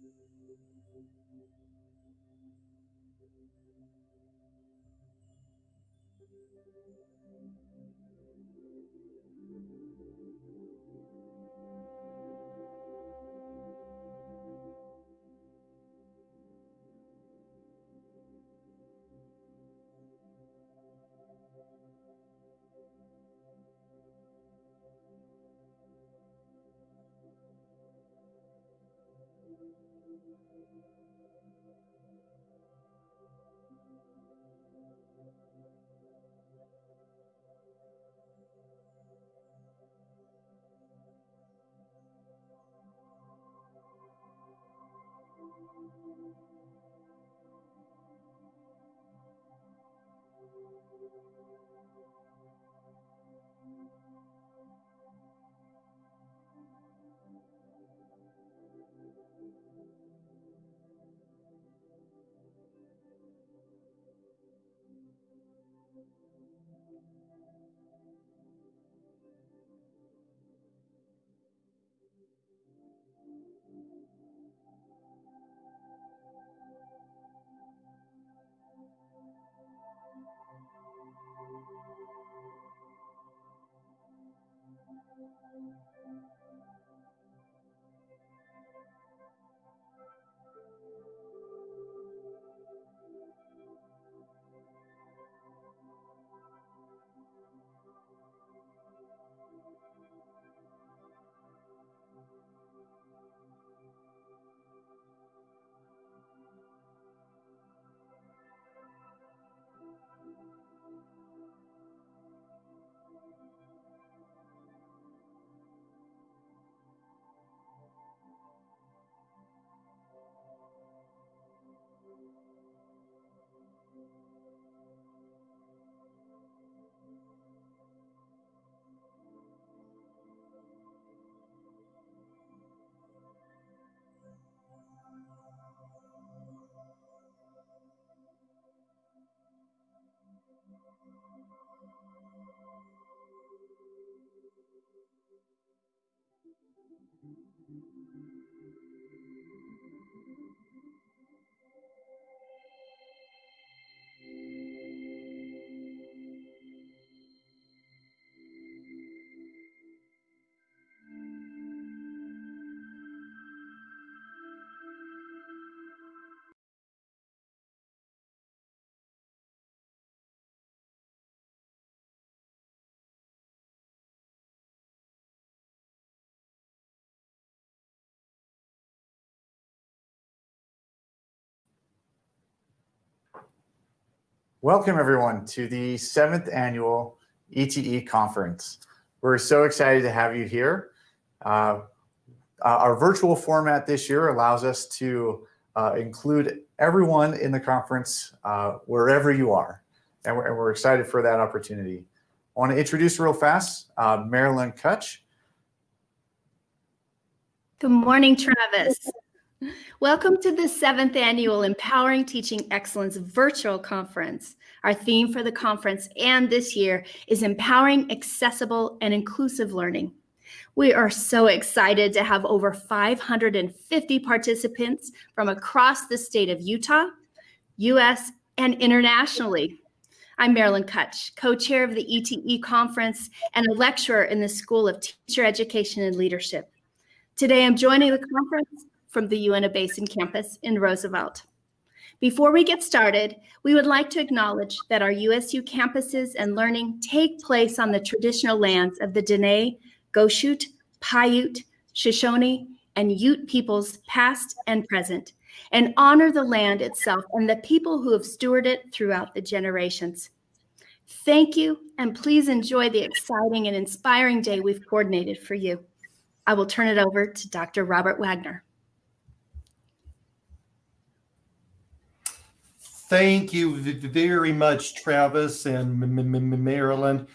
Thank you. Thank you. Thank you. Welcome everyone to the seventh annual ETE conference. We're so excited to have you here. Uh, uh, our virtual format this year allows us to uh, include everyone in the conference uh, wherever you are. And we're, and we're, excited for that opportunity. I want to introduce real fast uh, Marilyn Kutch. Good morning, Travis. Welcome to the seventh annual Empowering Teaching Excellence virtual conference. Our theme for the conference and this year is empowering accessible and inclusive learning. We are so excited to have over 550 participants from across the state of Utah, US, and internationally. I'm Marilyn Kutch, co-chair of the ETE conference and a lecturer in the School of Teacher Education and Leadership. Today, I'm joining the conference from the Uinta Basin campus in Roosevelt. Before we get started, we would like to acknowledge that our USU campuses and learning take place on the traditional lands of the Dene, Goshute, Paiute, Shoshone, and Ute peoples past and present, and honor the land itself and the people who have stewarded it throughout the generations. Thank you, and please enjoy the exciting and inspiring day we've coordinated for you. I will turn it over to Dr. Robert Wagner. Thank you very much, Travis and Marilyn.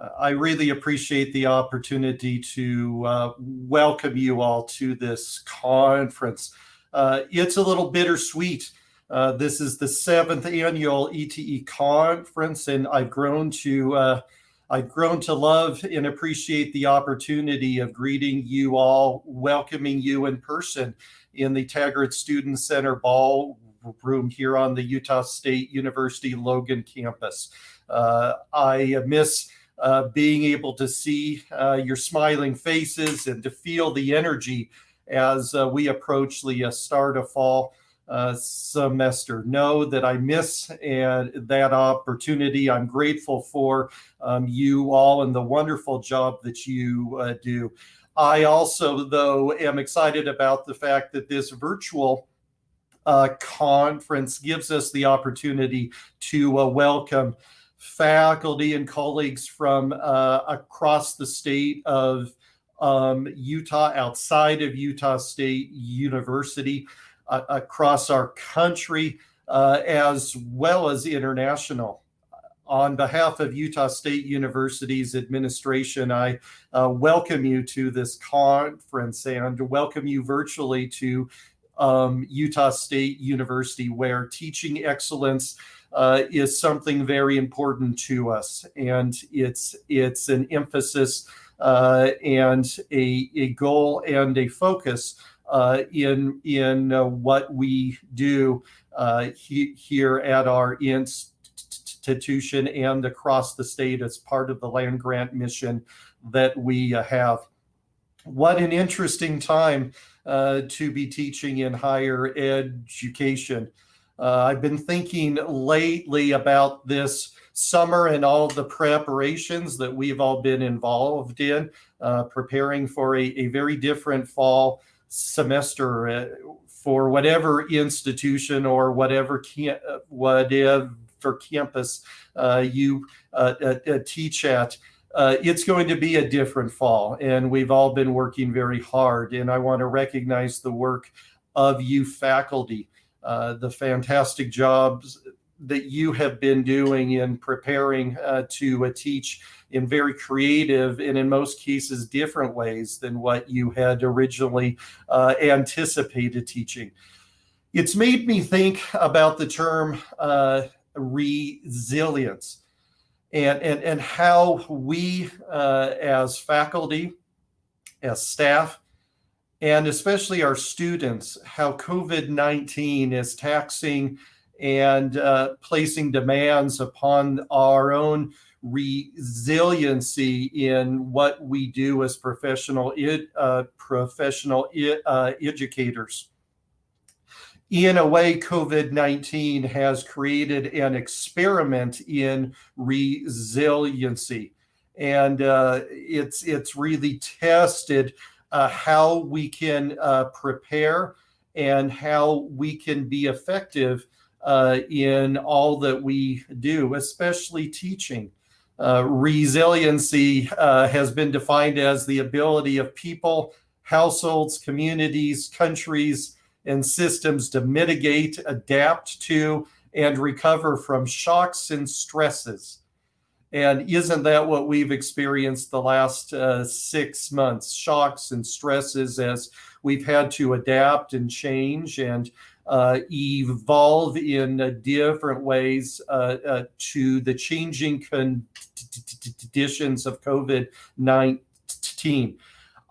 Uh, I really appreciate the opportunity to uh, welcome you all to this conference. Uh, it's a little bittersweet. Uh, this is the seventh annual ETE conference, and I've grown to uh, I've grown to love and appreciate the opportunity of greeting you all, welcoming you in person in the Taggart Student Center Ball room here on the Utah State University Logan campus. Uh, I miss uh, being able to see uh, your smiling faces and to feel the energy as uh, we approach the uh, start of fall semester. Know that I miss and that opportunity. I'm grateful for um, you all and the wonderful job that you do. I also, though, am excited about the fact that this virtual uh, conference gives us the opportunity to uh, welcome faculty and colleagues from uh, across the state of um, Utah, outside of Utah State University, uh, across our country, uh, as well as international. On behalf of Utah State University's administration, I uh, welcome you to this conference and welcome you virtually to um, Utah State University, where teaching excellence uh, is something very important to us, and it's it's an emphasis uh, and a, a goal and a focus uh, in in uh, what we do uh, he, here at our institution and across the state as part of the land grant mission that we uh, have. What an interesting time uh, to be teaching in higher education. Uh, I've been thinking lately about this summer and all the preparations that we've all been involved in, uh, preparing for a, a, very different fall semester uh, for whatever institution or whatever camp, whatever campus uh, you uh, uh, teach at. It's going to be a different fall, and we've all been working very hard. And I want to recognize the work of you faculty. Uh, the fantastic jobs that you have been doing in preparing uh, to uh, teach in very creative and in most cases different ways than what you had originally uh, anticipated teaching. It's made me think about the term uh, resilience and, and, and how we as faculty, as staff, and especially our students, how COVID 19 is taxing and uh, placing demands upon our own resiliency in what we do as professional uh, professional uh, educators. In a way, COVID 19 has created an experiment in resiliency. And uh, it's, it's really tested uh, how we can uh, prepare and how we can be effective uh, in all that we do, especially teaching. Uh, resiliency uh, has been defined as the ability of people, households, communities, countries, and systems to mitigate, adapt to, and recover from shocks and stresses and isn't that what we've experienced the last uh, six months? Shocks and stresses as we've had to adapt and change and uh, evolve in uh, different ways uh, uh, to the changing conditions of COVID 19.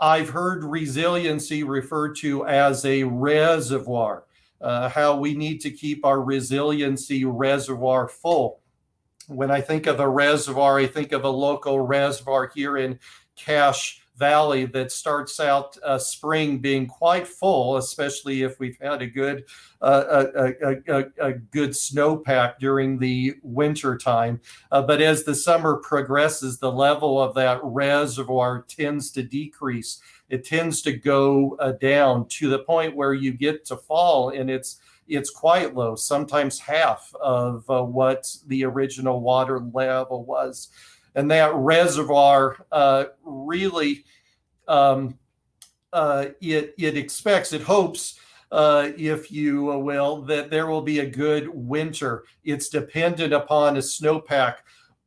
I've heard resiliency referred to as a reservoir, uh, how we need to keep our resiliency reservoir full. When I think of a reservoir, I think of a local reservoir here in Cache Valley that starts out uh, spring being quite full, especially if we've had a good uh, a, a, a, a, good snowpack during the winter time. Uh, but as the summer progresses, the level of that reservoir tends to decrease. It tends to go uh, down to the point where you get to fall and it's it's quite low, sometimes half of uh, what the original water level was. And that reservoir uh, really, um, uh, it, it expects, it hopes, uh, if you will, that there will be a good winter. It's dependent upon a snowpack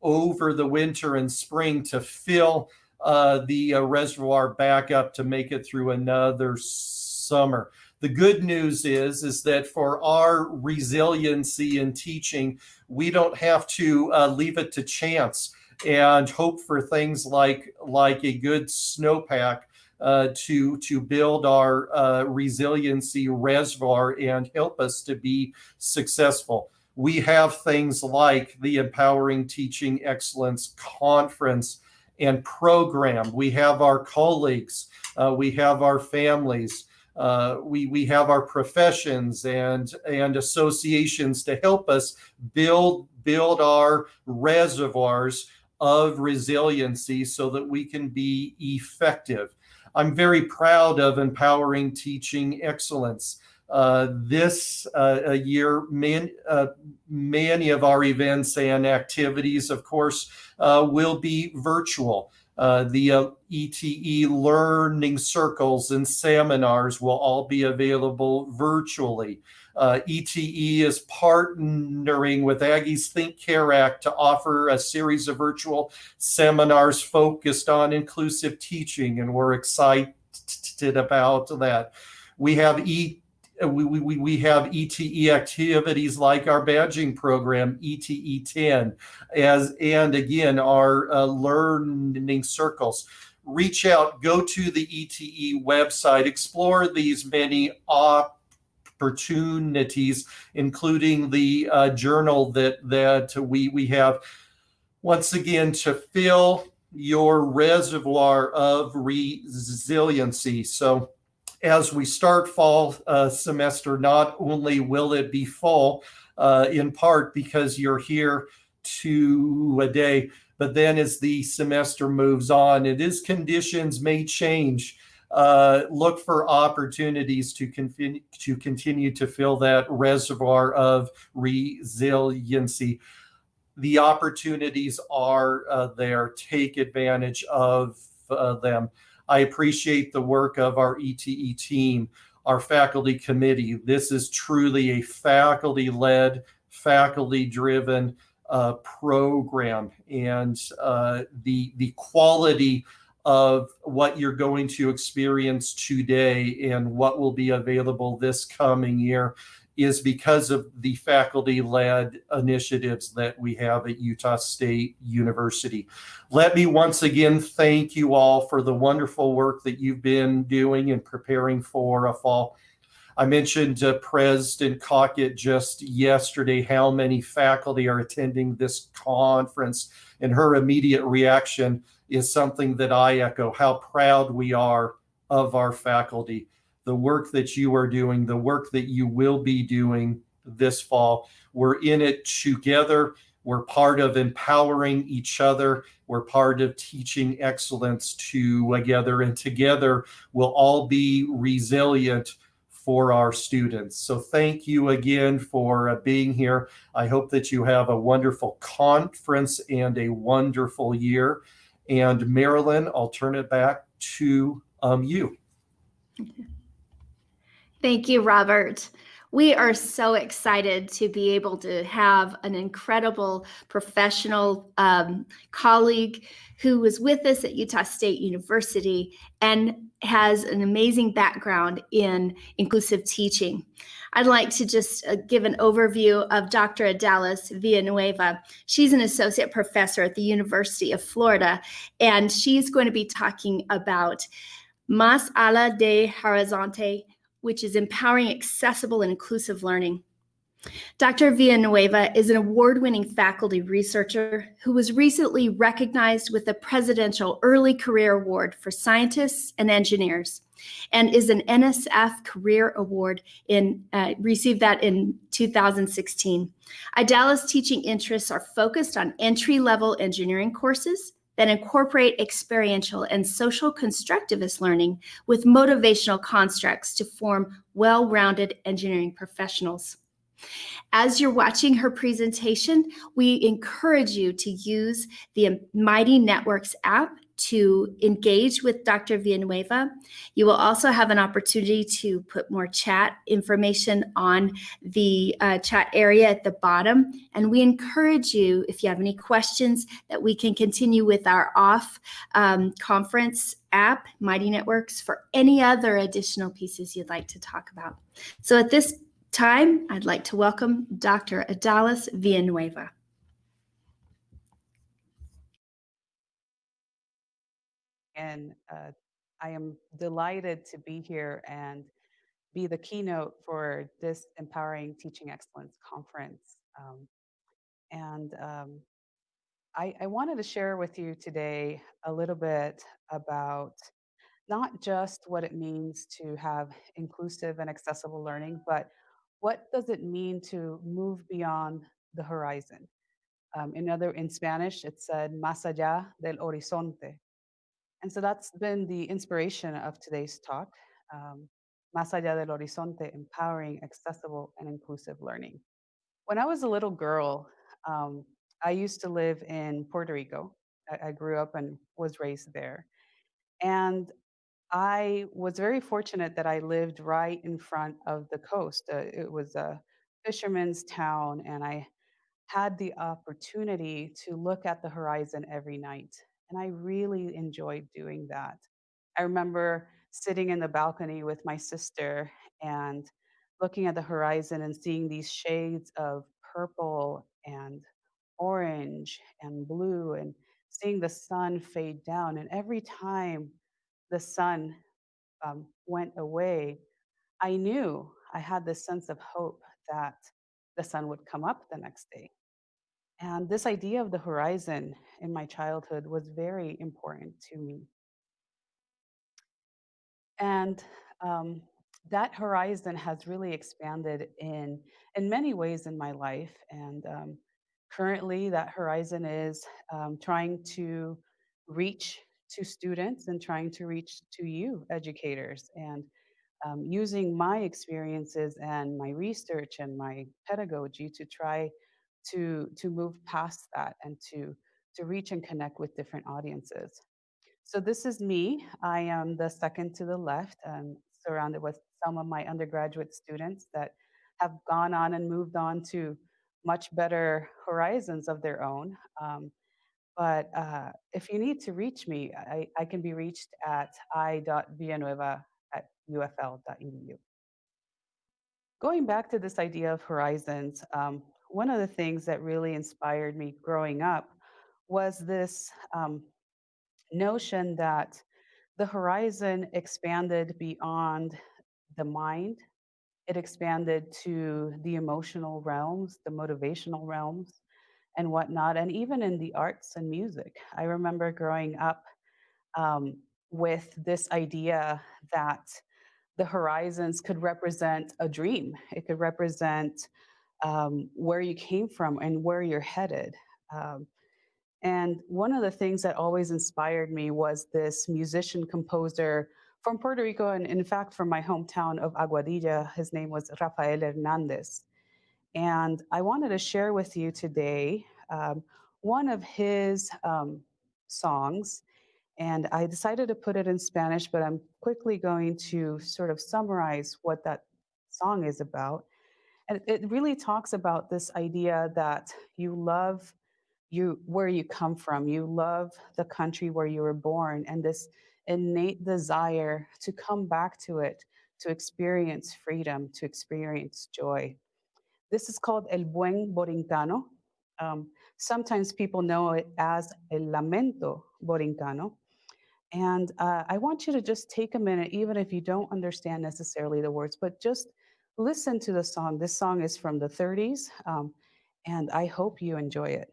over the winter and spring to fill uh, the uh, reservoir back up to make it through another summer. The good news is, is that for our resiliency in teaching, we don't have to uh, leave it to chance and hope for things like like a good snowpack uh, to to build our uh, resiliency reservoir and help us to be successful. We have things like the Empowering Teaching Excellence Conference and program. We have our colleagues. Uh, we have our families. Uh, we we have our professions and and associations to help us build build our reservoirs of resiliency so that we can be effective. I'm very proud of empowering teaching excellence. Uh, this uh, year, man, uh, many of our events and activities, of course, uh, will be virtual. Uh, the ETE learning circles and seminars will all be available virtually. Uh, ETE is partnering with Aggie's Think Care Act to offer a series of virtual seminars focused on inclusive teaching, and we're excited about that. We have E we, we, we have ETE activities like our badging program, ETE 10, as and again, our uh, learning circles. Reach out, go to the ETE website, explore these many opportunities, including the uh, journal that that we we have. Once again, to fill your reservoir of resiliency. So, as we start fall uh, semester, not only will it be full, uh, in part because you're here to a day, but then as the semester moves on, and it is conditions may change uh, look for opportunities to continue to continue to fill that reservoir of resiliency. The opportunities are uh, there. Take advantage of uh, them. I appreciate the work of our ETE team, our faculty committee. This is truly a faculty-led, faculty-driven uh, program, and uh, the the quality of what you're going to experience today and what will be available this coming year is because of the faculty led initiatives that we have at Utah State University. Let me once again thank you all for the wonderful work that you've been doing and preparing for a fall. I mentioned uh, President Cockett just yesterday how many faculty are attending this conference, and her immediate reaction is something that I echo how proud we are of our faculty, the work that you are doing, the work that you will be doing this fall. We're in it together. We're part of empowering each other. We're part of teaching excellence together, and together we'll all be resilient for our students. So thank you again for uh, being here. I hope that you have a wonderful conference and a wonderful year. And Marilyn, I'll turn it back to um, you. Thank you, Robert. We are so excited to be able to have an incredible professional um, colleague who was with us at Utah State University and has an amazing background in inclusive teaching. I'd like to just uh, give an overview of Dr. Idalis Villanueva. She's an associate professor at the University of Florida, and she's going to be talking about Más allá de Horizonte, which is empowering accessible and inclusive learning. Dr. Villanueva is an award winning faculty researcher who was recently recognized with the Presidential Early Career Award for Scientists and Engineers and is an NSF Career Award in uh, received that in 2016. Idalis's teaching interests are focused on entry level engineering courses that incorporate experiential and social constructivist learning with motivational constructs to form well rounded engineering professionals. As you're watching her presentation, we encourage you to use the Mighty Networks app to engage with Dr. Villanueva. You will also have an opportunity to put more chat information on the uh, chat area at the bottom. And we encourage you, if you have any questions, that we can continue with our off um, conference app, Mighty Networks, for any other additional pieces you'd like to talk about. So at this time, I'd like to welcome Dr. Idalis Villanueva. and uh, I am delighted to be here and be the keynote for this Empowering Teaching Excellence Conference. Um, and um, I, I, wanted to share with you today a little bit about not just what it means to have inclusive and accessible learning, but what does it mean to move beyond the horizon? Um, in other, in Spanish, it said "más allá del horizonte," And so that's been the inspiration of today's talk. Um, Más allá del horizonte, empowering, accessible, and inclusive learning. When I was a little girl, um, I used to live in Puerto Rico. I, I grew up and was raised there. And I was very fortunate that I lived right in front of the coast. Uh, it was a fisherman's town, and I had the opportunity to look at the horizon every night. And I really enjoyed doing that. I remember sitting in the balcony with my sister and looking at the horizon and seeing these shades of purple and orange and blue and seeing the sun fade down. And every time the sun um, went away, I knew I had this sense of hope that the sun would come up the next day. And this idea of the horizon in my childhood was very important to me. And um, that horizon has really expanded in in many ways in my life. And um, currently, that horizon is um, trying to reach to students and trying to reach to you, educators, and um, using my experiences and my research and my pedagogy to try to to move past that and to to reach and connect with different audiences. So this is me. I am the second to the left, um, surrounded with some of my undergraduate students that have gone on and moved on to much better horizons of their own. Um, but uh, if you need to reach me, I, I can be reached at i.villanueva at ufl.edu. Going back to this idea of horizons, um, one of the things that really inspired me growing up was this um, notion that the horizon expanded beyond the mind. It expanded to the emotional realms, the motivational realms, and whatnot, and even in the arts and music. I remember growing up um, with this idea that the horizons could represent a dream, it could represent um, where you came from and where you're headed. Um, and one of the things that always inspired me was this musician composer from Puerto Rico, and in fact, from my hometown of Aguadilla. His name was Rafael Hernandez. And I wanted to share with you today um, one of his um, songs. And I decided to put it in Spanish, but I'm quickly going to sort of summarize what that song is about. And it really talks about this idea that you love you where you come from you love the country where you were born and this innate desire to come back to it to experience freedom to experience joy this is called el buen borincano. Um, sometimes people know it as el lamento borincano. And uh, i want you to just take a minute even if you don't understand necessarily the words but just listen to the song. This song is from the 30s um, and i hope you enjoy it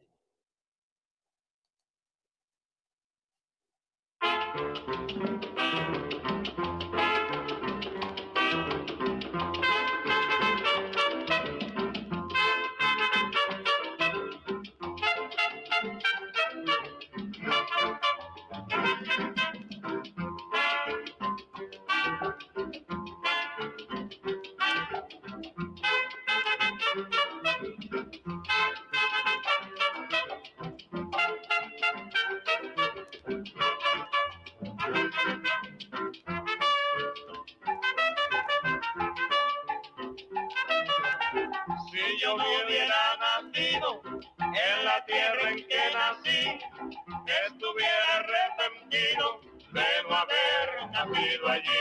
nací, estuviera arrepentido de no haber nacido allí.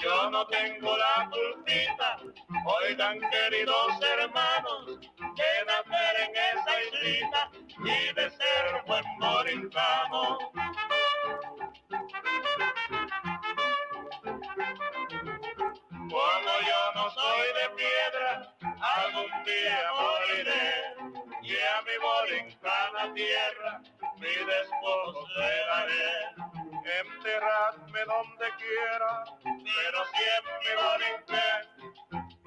Yo no tengo la culpita, oigan queridos hermanos, de nacer en esa islita y de ser buen morincano. Piedra, algún día moriré y a mi borincana tierra mi despojo le daré. Enterradme donde quiera, pero siempre. Venezuela,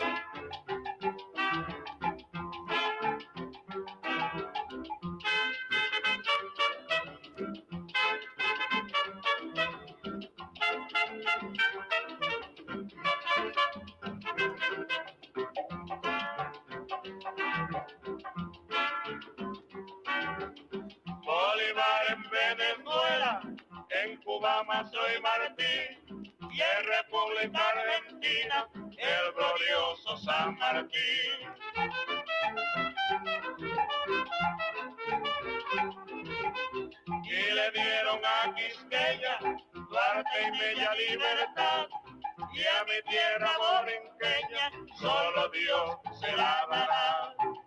en Cuba Mazo y Martín, y en República Argentina, el glorioso San Martín. Y le dieron a Quisqueya, Duarte y Bella Libertad, y a mi tierra borinqueña, solo Dios se la dará.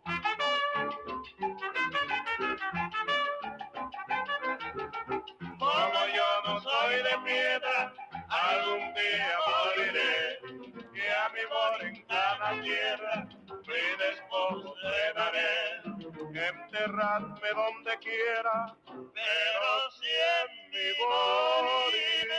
Piedra, algún día moriré. Y a mi tierra, daré. Enterradme donde quiera, pero si en mi borinque.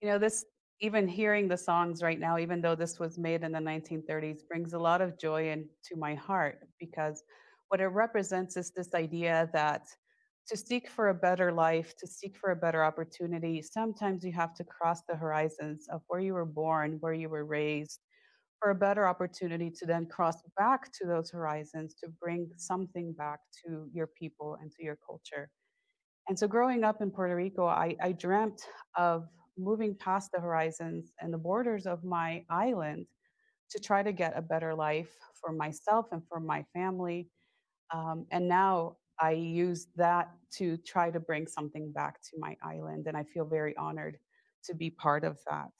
You know, this, even hearing the songs right now, even though this was made in the 1930s, brings a lot of joy into my heart because what it represents is this idea that to seek for a better life, to seek for a better opportunity, sometimes you have to cross the horizons of where you were born, where you were raised, for a better opportunity to then cross back to those horizons to bring something back to your people and to your culture. And so growing up in Puerto Rico, I, I dreamt of moving past the horizons and the borders of my island to try to get a better life for myself and for my family. Um, and now I use that to try to bring something back to my island. And I feel very honored to be part of that.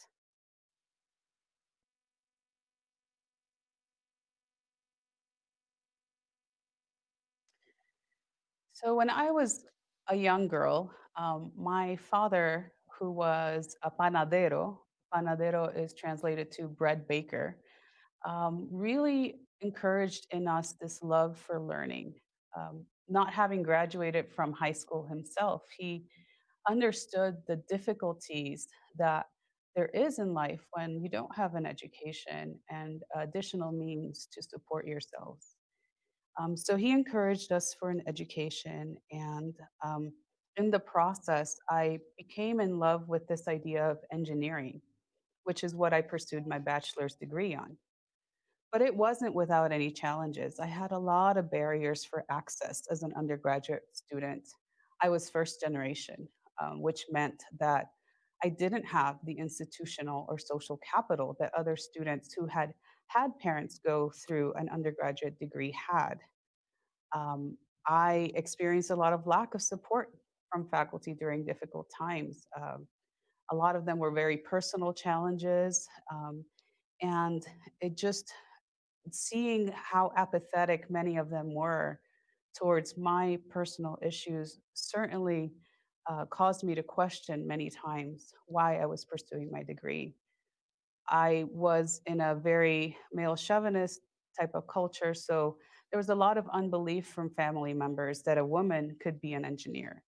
So when I was a young girl, um, my father, who was a panadero, panadero is translated to bread baker, um, really encouraged in us this love for learning. Um, not having graduated from high school himself, he understood the difficulties that there is in life when you don't have an education and additional means to support yourselves. Um, so he encouraged us for an education, and um, in the process, I became in love with this idea of engineering, which is what I pursued my bachelor's degree on. But it wasn't without any challenges. I had a lot of barriers for access as an undergraduate student. I was first generation, um, which meant that I didn't have the institutional or social capital that other students who had had parents go through an undergraduate degree had. Um, I experienced a lot of lack of support from faculty during difficult times. Um, a lot of them were very personal challenges, um, and it just seeing how apathetic many of them were towards my personal issues certainly uh, caused me to question many times why I was pursuing my degree. I was in a very male chauvinist type of culture, so there was a lot of unbelief from family members that a woman could be an engineer.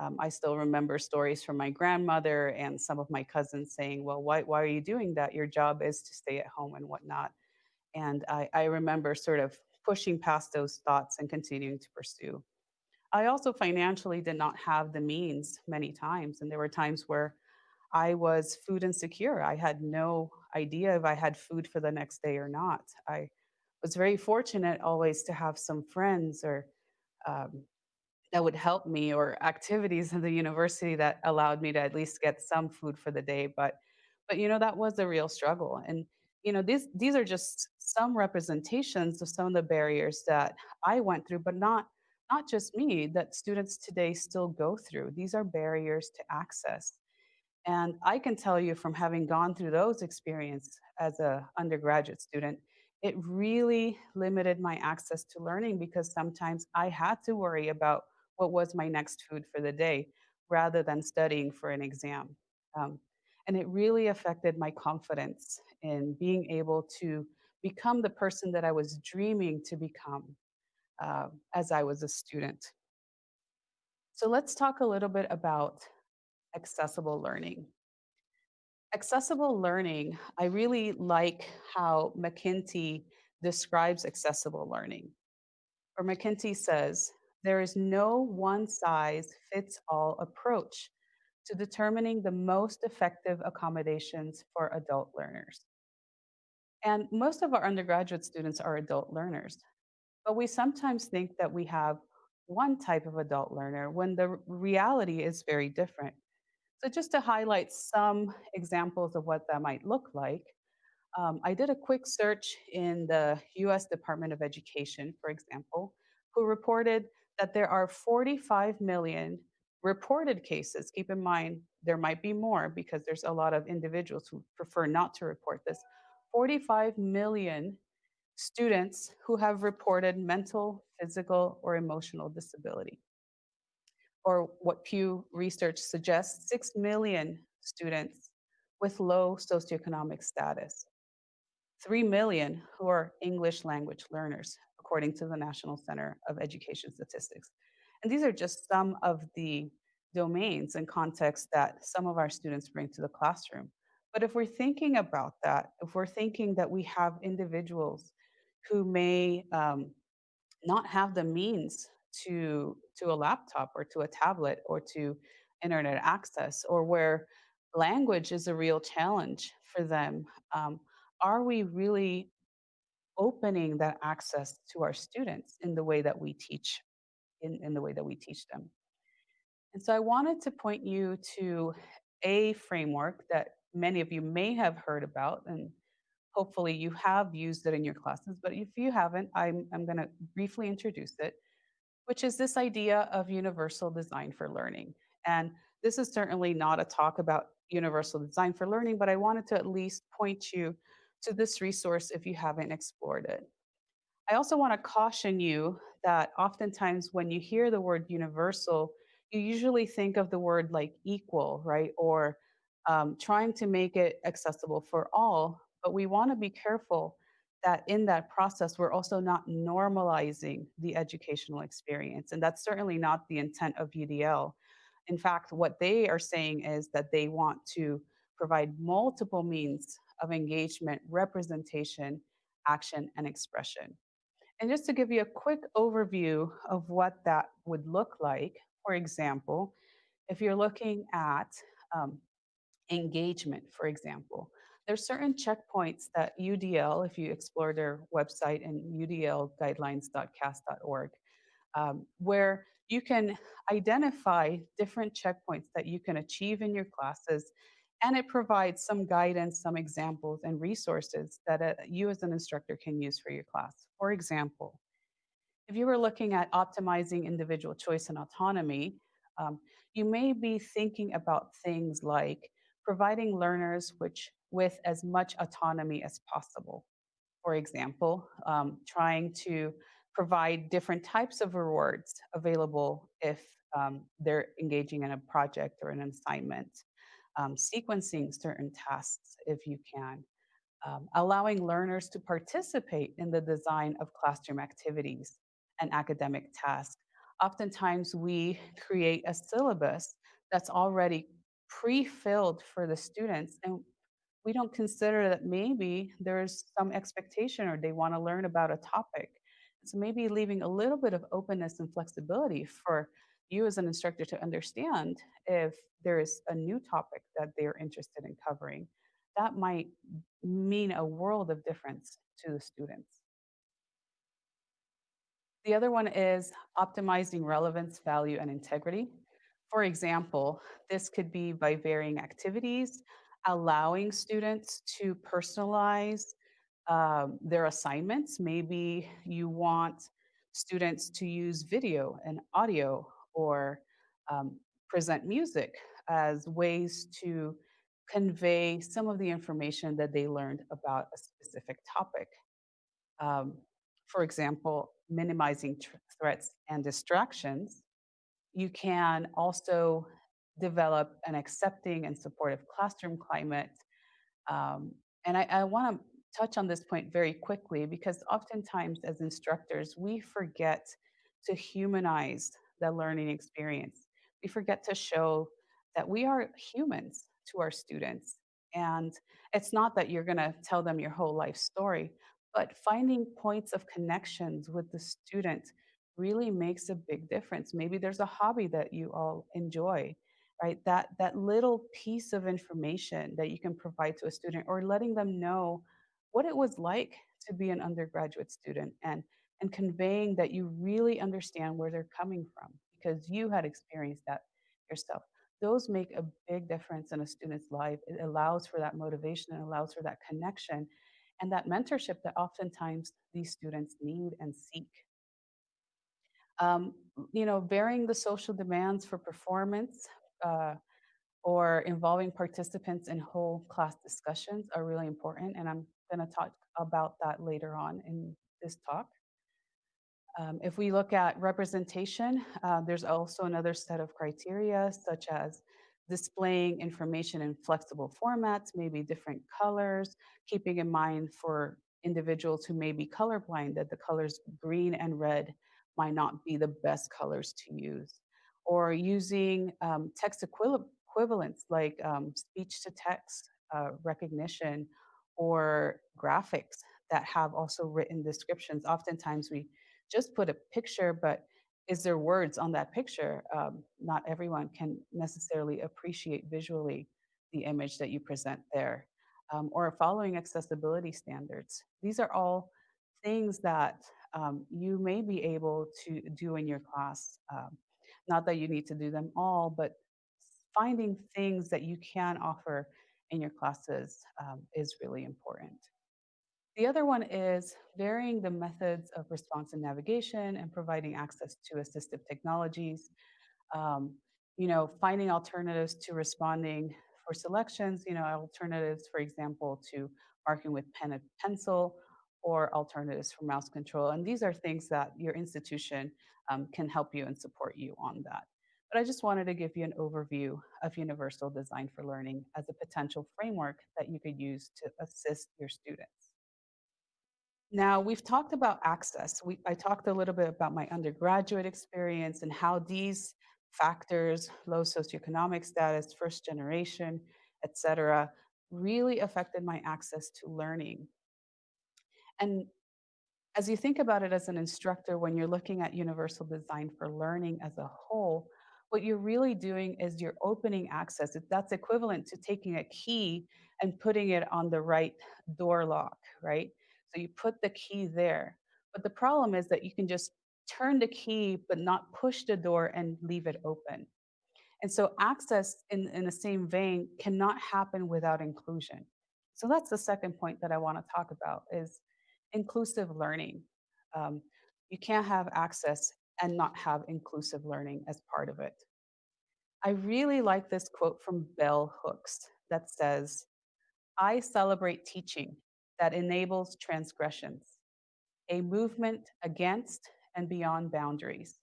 Um, I still remember stories from my grandmother and some of my cousins saying, Well, why, why are you doing that? Your job is to stay at home and whatnot. And I, I remember sort of pushing past those thoughts and continuing to pursue. I also financially did not have the means many times. And there were times where I was food insecure. I had no idea if I had food for the next day or not. I was very fortunate always to have some friends or um, that would help me or activities in the university that allowed me to at least get some food for the day but but you know that was a real struggle and you know these these are just some representations of some of the barriers that i went through but not not just me that students today still go through these are barriers to access and i can tell you from having gone through those experiences as a undergraduate student it really limited my access to learning because sometimes i had to worry about what was my next food for the day rather than studying for an exam. Um, and it really affected my confidence in being able to become the person that I was dreaming to become uh, as I was a student. So let's talk a little bit about accessible learning. Accessible learning, I really like how McKinsey describes accessible learning. Or McKinsey says, there is no one size fits all approach to determining the most effective accommodations for adult learners. And most of our undergraduate students are adult learners. But we sometimes think that we have one type of adult learner when the reality is very different. So, just to highlight some examples of what that might look like, um, I did a quick search in the US Department of Education, for example, who reported that there are 45 million reported cases. Keep in mind, there might be more because there's a lot of individuals who prefer not to report this. 45 million students who have reported mental, physical, or emotional disability. Or what Pew Research suggests 6 million students with low socioeconomic status. 3 million who are English language learners, according to the National Center of Education Statistics. And these are just some of the domains and contexts that some of our students bring to the classroom. But if we're thinking about that, if we're thinking that we have individuals who may um, not have the means to to a laptop or to a tablet or to internet access or where language is a real challenge for them um, are we really opening that access to our students in the way that we teach in, in the way that we teach them and so i wanted to point you to a framework that many of you may have heard about and hopefully you have used it in your classes but if you haven't i'm, I'm going to briefly introduce it which is this idea of universal design for learning. And this is certainly not a talk about universal design for learning, but I wanted to at least point you to this resource if you haven't explored it. I also want to caution you that oftentimes when you hear the word universal, you usually think of the word like equal, right? Or um, trying to make it accessible for all. But we want to be careful that in that process, we're also not normalizing the educational experience. And that's certainly not the intent of UDL. In fact, what they are saying is that they want to provide multiple means of engagement, representation, action, and expression. And just to give you a quick overview of what that would look like, for example, if you're looking at um, engagement, for example, there's certain checkpoints that UDL, if you explore their website and udlguidelines.cast.org, um, where you can identify different checkpoints that you can achieve in your classes, and it provides some guidance, some examples, and resources that uh, you as an instructor can use for your class. For example, if you were looking at optimizing individual choice and autonomy, um, you may be thinking about things like providing learners which with as much autonomy as possible. For example, um, trying to provide different types of rewards available if um, they're engaging in a project or an assignment, um, sequencing certain tasks if you can, um, allowing learners to participate in the design of classroom activities and academic tasks. Oftentimes, we create a syllabus that's already pre-filled for the students and we don't consider that maybe there's some expectation or they want to learn about a topic. So maybe leaving a little bit of openness and flexibility for you as an instructor to understand if there is a new topic that they're interested in covering. That might mean a world of difference to the students. The other one is optimizing relevance, value, and integrity. For example, this could be by varying activities, allowing students to personalize um, their assignments. Maybe you want students to use video and audio or um, present music as ways to convey some of the information that they learned about a specific topic. Um, for example, minimizing threats and distractions. You can also develop an accepting and supportive classroom climate. Um, and I, I want to touch on this point very quickly because oftentimes as instructors, we forget to humanize the learning experience. We forget to show that we are humans to our students. And it's not that you're going to tell them your whole life story, but finding points of connections with the student really makes a big difference. Maybe there's a hobby that you all enjoy right that that little piece of information that you can provide to a student or letting them know what it was like to be an undergraduate student and and conveying that you really understand where they're coming from because you had experienced that yourself. Those make a big difference in a student's life. It allows for that motivation and allows for that connection and that mentorship that oftentimes these students need and seek. Um, you know, varying the social demands for performance uh, or involving participants in whole class discussions are really important. And I'm going to talk about that later on in this talk. Um, if we look at representation, uh, there's also another set of criteria, such as displaying information in flexible formats, maybe different colors, keeping in mind for individuals who may be colorblind that the colors green and red might not be the best colors to use, or using um, text equivalent equivalents like um, speech to text uh, recognition or graphics that have also written descriptions. Oftentimes we just put a picture, but is there words on that picture? Um, not everyone can necessarily appreciate visually the image that you present there. Um, or following accessibility standards. These are all things that um, you may be able to do in your class. Um, not that you need to do them all, but finding things that you can offer in your classes um, is really important. The other one is varying the methods of response and navigation and providing access to assistive technologies. Um, you know, finding alternatives to responding for selections, you know, alternatives, for example, to marking with pen and pencil or alternatives for mouse control. And these are things that your institution um, can help you and support you on that. But I just wanted to give you an overview of Universal Design for Learning as a potential framework that you could use to assist your students. Now, we've talked about access. We, I talked a little bit about my undergraduate experience and how these factors, low socioeconomic status, first generation, et cetera, really affected my access to learning. And as you think about it as an instructor, when you're looking at universal design for learning as a whole, what you're really doing is you're opening access. That's equivalent to taking a key and putting it on the right door lock, right? So you put the key there. But the problem is that you can just turn the key but not push the door and leave it open. And so access in, in the same vein cannot happen without inclusion. So that's the second point that I want to talk about is inclusive learning. Um, you can't have access and not have inclusive learning as part of it. I really like this quote from Bell Hooks that says, I celebrate teaching that enables transgressions, a movement against and beyond boundaries.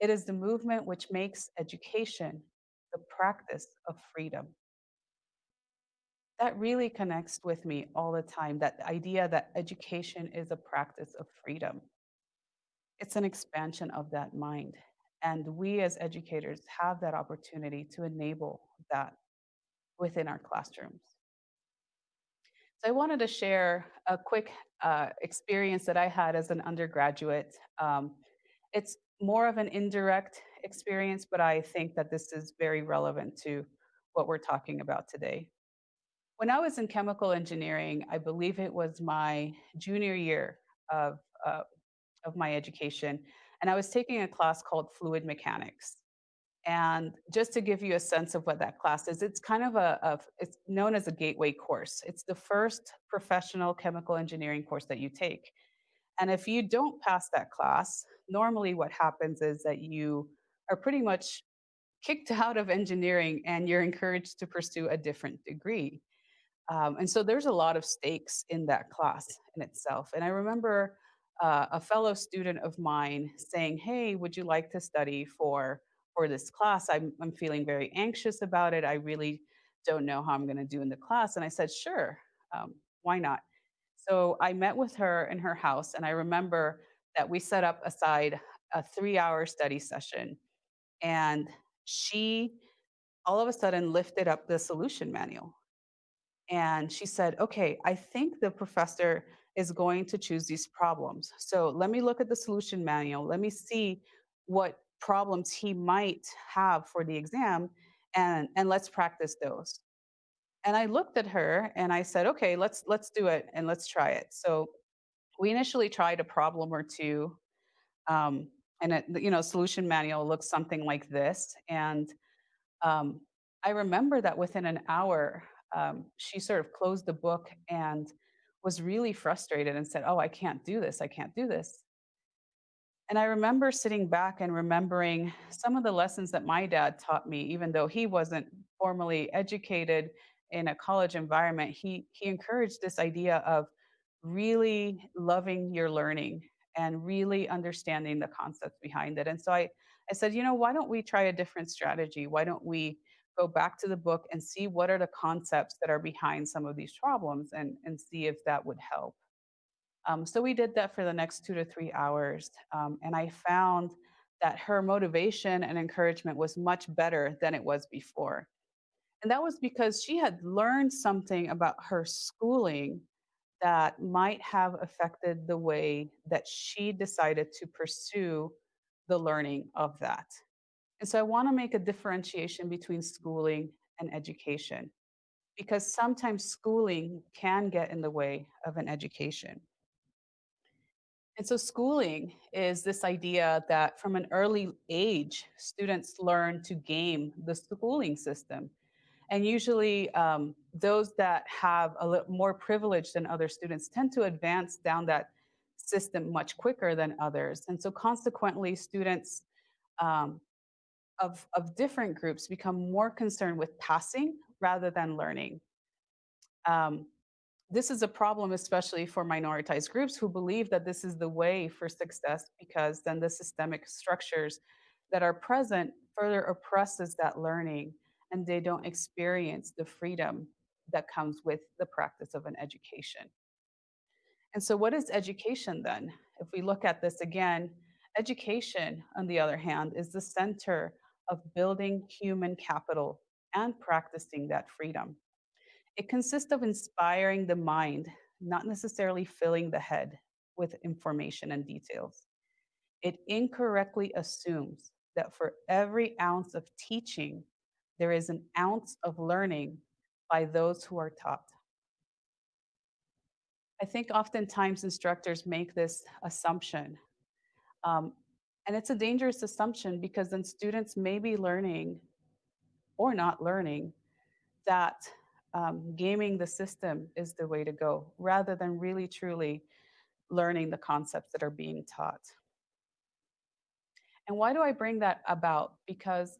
It is the movement which makes education the practice of freedom. That really connects with me all the time that idea that education is a practice of freedom. It's an expansion of that mind. And we as educators have that opportunity to enable that within our classrooms. So I wanted to share a quick uh, experience that I had as an undergraduate. Um, it's more of an indirect experience, but I think that this is very relevant to what we're talking about today. When I was in chemical engineering, I believe it was my junior year of, uh, of my education, and I was taking a class called fluid mechanics. And just to give you a sense of what that class is, it's kind of a, a, it's known as a gateway course. It's the first professional chemical engineering course that you take. And if you don't pass that class, normally what happens is that you are pretty much kicked out of engineering and you're encouraged to pursue a different degree. Um, and so there's a lot of stakes in that class in itself. And I remember uh, a fellow student of mine saying, Hey, would you like to study for for this class. I'm, I'm feeling very anxious about it. I really don't know how I'm going to do in the class. And I said, sure, um, why not? So I met with her in her house, and I remember that we set up aside a three hour study session. And she all of a sudden lifted up the solution manual. And she said, okay, I think the professor is going to choose these problems. So let me look at the solution manual. Let me see what problems he might have for the exam and, and let's practice those. and I looked at her and I said, okay, let's let's do it and let's try it. So we initially tried a problem or two, um, and it, you know, solution manual looks something like this. And um, I remember that within an hour, um, she sort of closed the book and was really frustrated and said, "Oh, I can't do this. I can't do this." And I remember sitting back and remembering some of the lessons that my dad taught me, even though he wasn't formally educated in a college environment. He he encouraged this idea of really loving your learning and really understanding the concepts behind it. And so I I said, you know, why don't we try a different strategy? Why don't we go back to the book and see what are the concepts that are behind some of these problems and, and see if that would help. Um, so we did that for the next two to three hours. Um, and I found that her motivation and encouragement was much better than it was before. And that was because she had learned something about her schooling that might have affected the way that she decided to pursue the learning of that. And so I want to make a differentiation between schooling and education because sometimes schooling can get in the way of an education. And so schooling is this idea that from an early age, students learn to game the schooling system. And usually um, those that have a little more privilege than other students tend to advance down that system much quicker than others. And so consequently, students um, of, of different groups become more concerned with passing rather than learning. Um, this is a problem, especially for minoritized groups who believe that this is the way for success because then the systemic structures that are present further oppresses that learning and they don't experience the freedom that comes with the practice of an education. And so, what is education then? If we look at this again, education, on the other hand, is the center of building human capital and practicing that freedom. It consists of inspiring the mind, not necessarily filling the head with information and details. It incorrectly assumes that for every ounce of teaching, there is an ounce of learning by those who are taught. I think oftentimes instructors make this assumption. Um, and it's a dangerous assumption because then students may be learning or not learning that um, gaming the system is the way to go rather than really truly learning the concepts that are being taught. And why do I bring that about? Because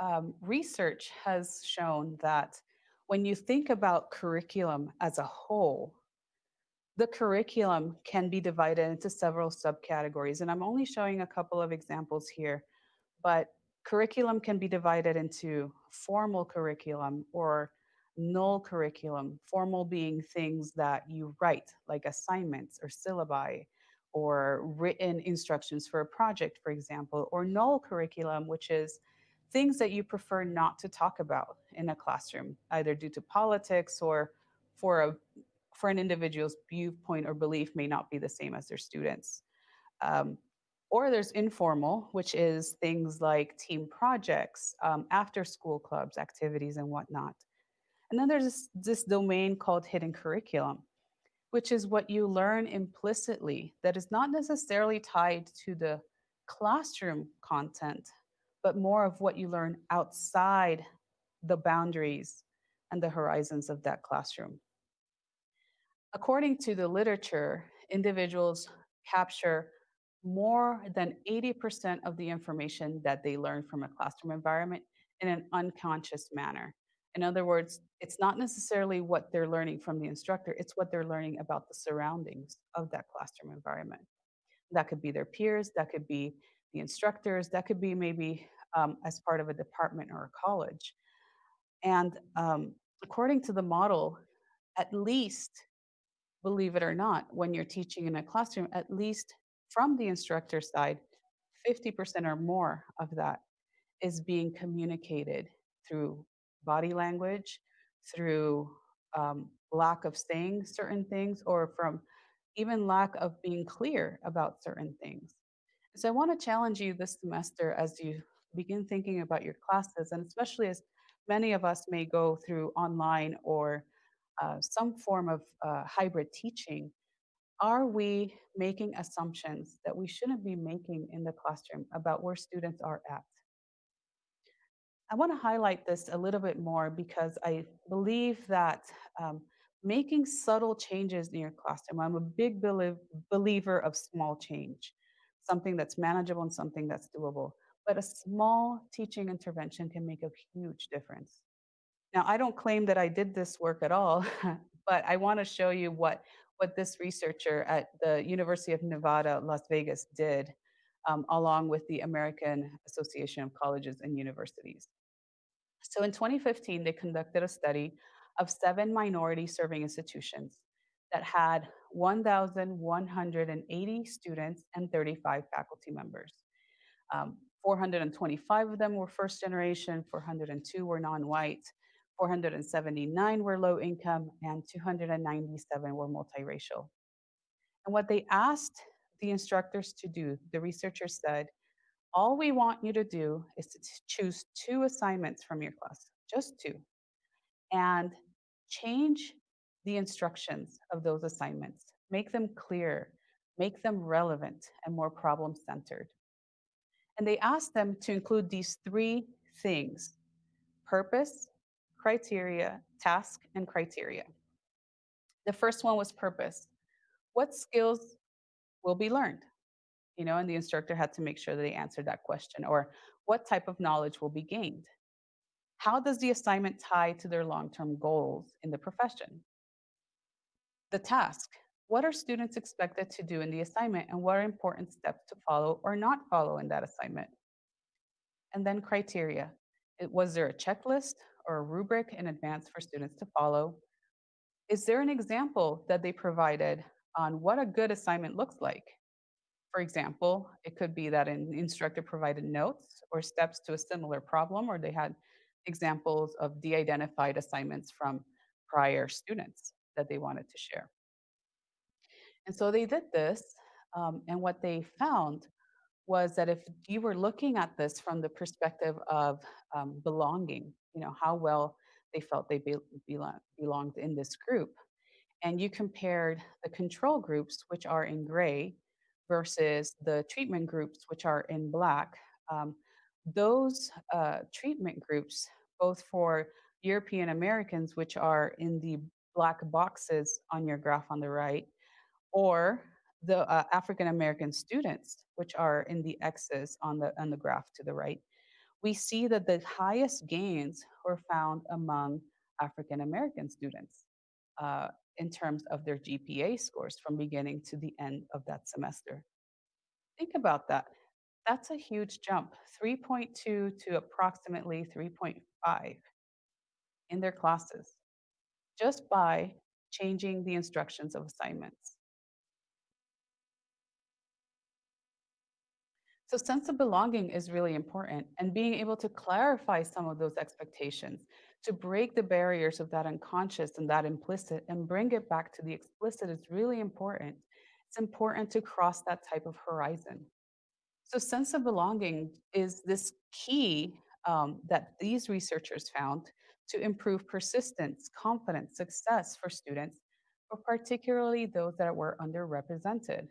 um, research has shown that when you think about curriculum as a whole, the curriculum can be divided into several subcategories. And I'm only showing a couple of examples here, but curriculum can be divided into formal curriculum or null curriculum, formal being things that you write, like assignments or syllabi, or written instructions for a project, for example, or null curriculum, which is things that you prefer not to talk about in a classroom, either due to politics or for a for an individual's viewpoint or belief may not be the same as their students. Um, or there's informal, which is things like team projects, um, after school clubs, activities, and whatnot. And then there's this, this domain called hidden curriculum, which is what you learn implicitly that is not necessarily tied to the classroom content, but more of what you learn outside the boundaries and the horizons of that classroom. According to the literature, individuals capture more than 80% of the information that they learn from a classroom environment in an unconscious manner. In other words, it's not necessarily what they're learning from the instructor, it's what they're learning about the surroundings of that classroom environment. That could be their peers, that could be the instructors, that could be maybe um, as part of a department or a college. And um, according to the model, at least, believe it or not, when you're teaching in a classroom, at least from the instructor side, 50% or more of that is being communicated through body language, through um, lack of saying certain things, or from even lack of being clear about certain things. So I want to challenge you this semester as you begin thinking about your classes, and especially as many of us may go through online or uh, some form of uh, hybrid teaching, are we making assumptions that we shouldn't be making in the classroom about where students are at? I want to highlight this a little bit more because I believe that um, making subtle changes in your classroom, I'm a big belie- believer of small change, something that's manageable and something that's doable. But a small teaching intervention can make a huge difference. Now, I don't claim that I did this work at all, but I want to show you what, what this researcher at the University of Nevada, Las Vegas did, um, along with the American Association of Colleges and Universities. So in 2015, they conducted a study of seven minority serving institutions that had 1,180 students and 35 faculty members. Um, 425 of them were first generation, 402 were non-white, 479 were low income, and 297 were multiracial. And what they asked the instructors to do, the researchers said, all we want you to do is to choose two assignments from your class, just two, and change the instructions of those assignments. Make them clear, make them relevant, and more problem centered. And they asked them to include these three things purpose, criteria, task, and criteria. The first one was purpose. What skills will be learned? You know, and the instructor had to make sure that they answered that question. Or what type of knowledge will be gained? How does the assignment tie to their long term goals in the profession? The task what are students expected to do in the assignment and what are important steps to follow or not follow in that assignment? And then criteria. Was there a checklist or a rubric in advance for students to follow? Is there an example that they provided on what a good assignment looks like? For example, it could be that an instructor provided notes or steps to a similar problem, or they had examples of de identified assignments from prior students that they wanted to share. And so they did this, um, and what they found was that if you were looking at this from the perspective of um, belonging, you know, how well they felt they be, belong, belonged in this group, and you compared the control groups, which are in gray, versus the treatment groups, which are in black, um, those uh, treatment groups, both for European Americans, which are in the black boxes on your graph on the right, or the uh, African American students, which are in the X's on the, on the graph to the right, we see that the highest gains were found among African American students uh, in terms of their GPA scores from beginning to the end of that semester. Think about that. That's a huge jump 3.2 to approximately 3.5 in their classes just by changing the instructions of assignments. So sense of belonging is really important and being able to clarify some of those expectations to break the barriers of that unconscious and that implicit and bring it back to the explicit is really important. It's important to cross that type of horizon. So sense of belonging is this key um, that these researchers found to improve persistence, confidence, success for students, but particularly those that were underrepresented.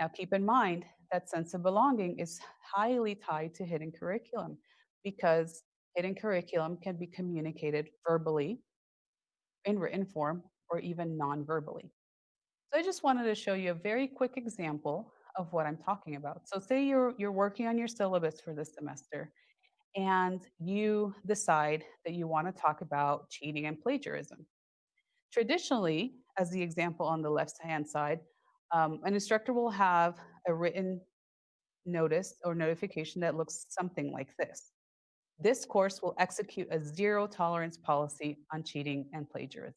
Now, keep in mind that sense of belonging is highly tied to hidden curriculum because hidden curriculum can be communicated verbally, in written form, or even non verbally. So, I just wanted to show you a very quick example of what I'm talking about. So, say you're, you're working on your syllabus for this semester and you decide that you want to talk about cheating and plagiarism. Traditionally, as the example on the left hand side, um, an instructor will have a written notice or notification that looks something like this. This course will execute a zero tolerance policy on cheating and plagiarism.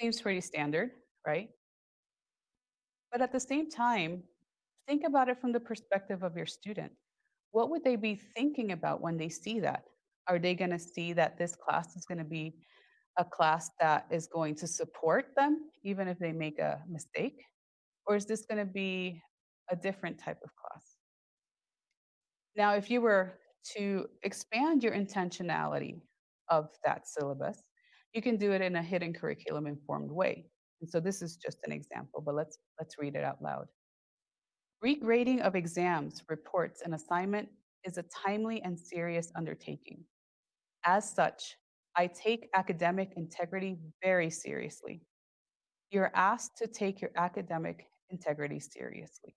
Seems pretty standard, right? But at the same time, think about it from the perspective of your student. What would they be thinking about when they see that? Are they going to see that this class is going to be a class that is going to support them, even if they make a mistake? Or is this going to be a different type of class? Now, if you were to expand your intentionality of that syllabus, you can do it in a hidden curriculum informed way. And so this is just an example, but let's let's read it out loud. Regrading of exams, reports, and assignment is a timely and serious undertaking. As such, I take academic integrity very seriously. You're asked to take your academic integrity seriously.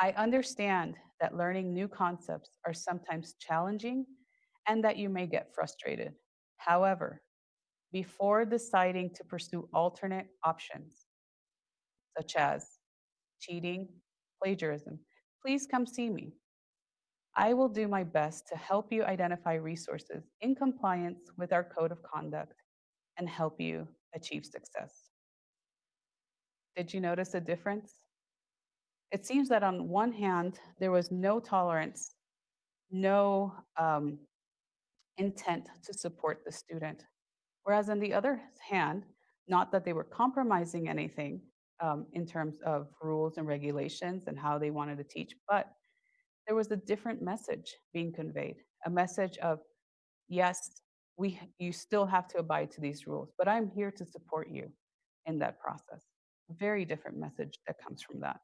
I understand that learning new concepts are sometimes challenging and that you may get frustrated. However, before deciding to pursue alternate options, such as cheating, plagiarism, please come see me. I will do my best to help you identify resources in compliance with our code of conduct and help you achieve success. Did you notice a difference? It seems that on one hand, there was no tolerance, no um, intent to support the student. Whereas on the other hand, not that they were compromising anything um, in terms of rules and regulations and how they wanted to teach, but there was a different message being conveyed a message of yes we you still have to abide to these rules but i'm here to support you in that process very different message that comes from that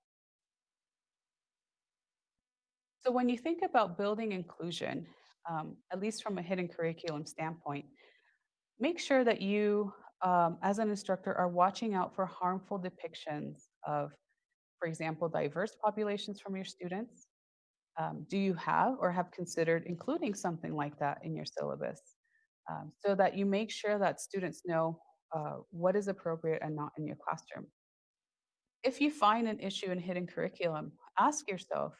so when you think about building inclusion um, at least from a hidden curriculum standpoint make sure that you um, as an instructor are watching out for harmful depictions of for example diverse populations from your students um, do you have or have considered including something like that in your syllabus um, so that you make sure that students know uh, what is appropriate and not in your classroom? If you find an issue in hidden curriculum, ask yourself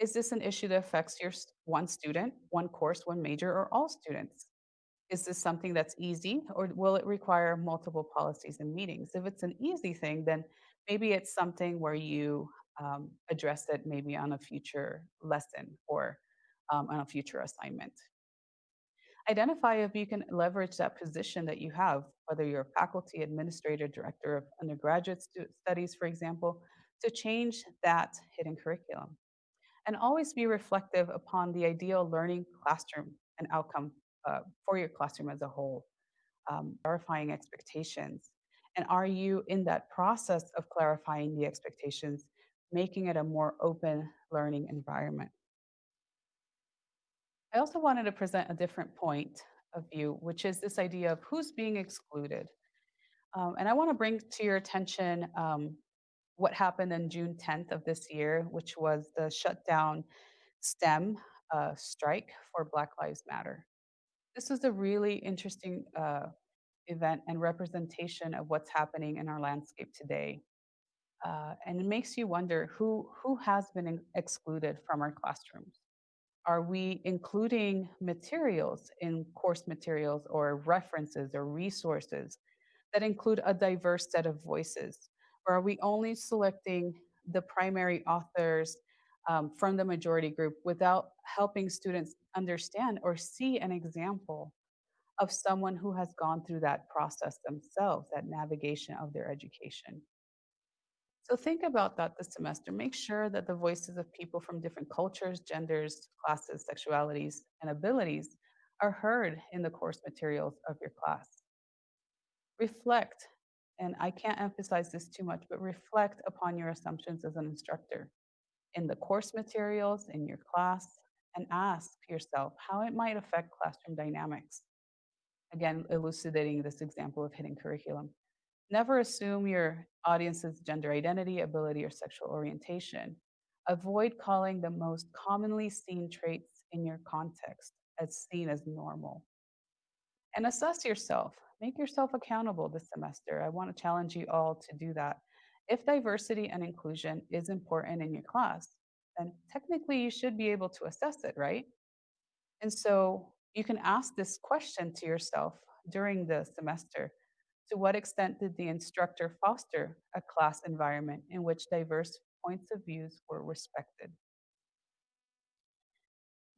is this an issue that affects your one student, one course, one major, or all students? Is this something that's easy, or will it require multiple policies and meetings? If it's an easy thing, then maybe it's something where you um, address it maybe on a future lesson or um, on a future assignment. Identify if you can leverage that position that you have, whether you're a faculty, administrator, director of undergraduate studies, for example, to change that hidden curriculum. And always be reflective upon the ideal learning classroom and outcome uh, for your classroom as a whole, um, verifying expectations. And are you in that process of clarifying the expectations making it a more open learning environment. I also wanted to present a different point of view, which is this idea of who's being excluded. Um, and I want to bring to your attention um, what happened on June 10th of this year, which was the shutdown STEM uh, strike for Black Lives Matter. This was a really interesting uh, event and representation of what's happening in our landscape today. Uh, and it makes you wonder who, who has been excluded from our classrooms. Are we including materials in course materials or references or resources that include a diverse set of voices? Or are we only selecting the primary authors um, from the majority group without helping students understand or see an example of someone who has gone through that process themselves, that navigation of their education? So think about that this semester. Make sure that the voices of people from different cultures, genders, classes, sexualities, and abilities are heard in the course materials of your class. Reflect, and I can't emphasize this too much, but reflect upon your assumptions as an instructor in the course materials, in your class, and ask yourself how it might affect classroom dynamics. Again, elucidating this example of hidden curriculum. Never assume your audience's gender identity, ability, or sexual orientation. Avoid calling the most commonly seen traits in your context as seen as normal. And assess yourself. Make yourself accountable this semester. I want to challenge you all to do that. If diversity and inclusion is important in your class, then technically you should be able to assess it, right? And so you can ask this question to yourself during the semester to what extent did the instructor foster a class environment in which diverse points of views were respected?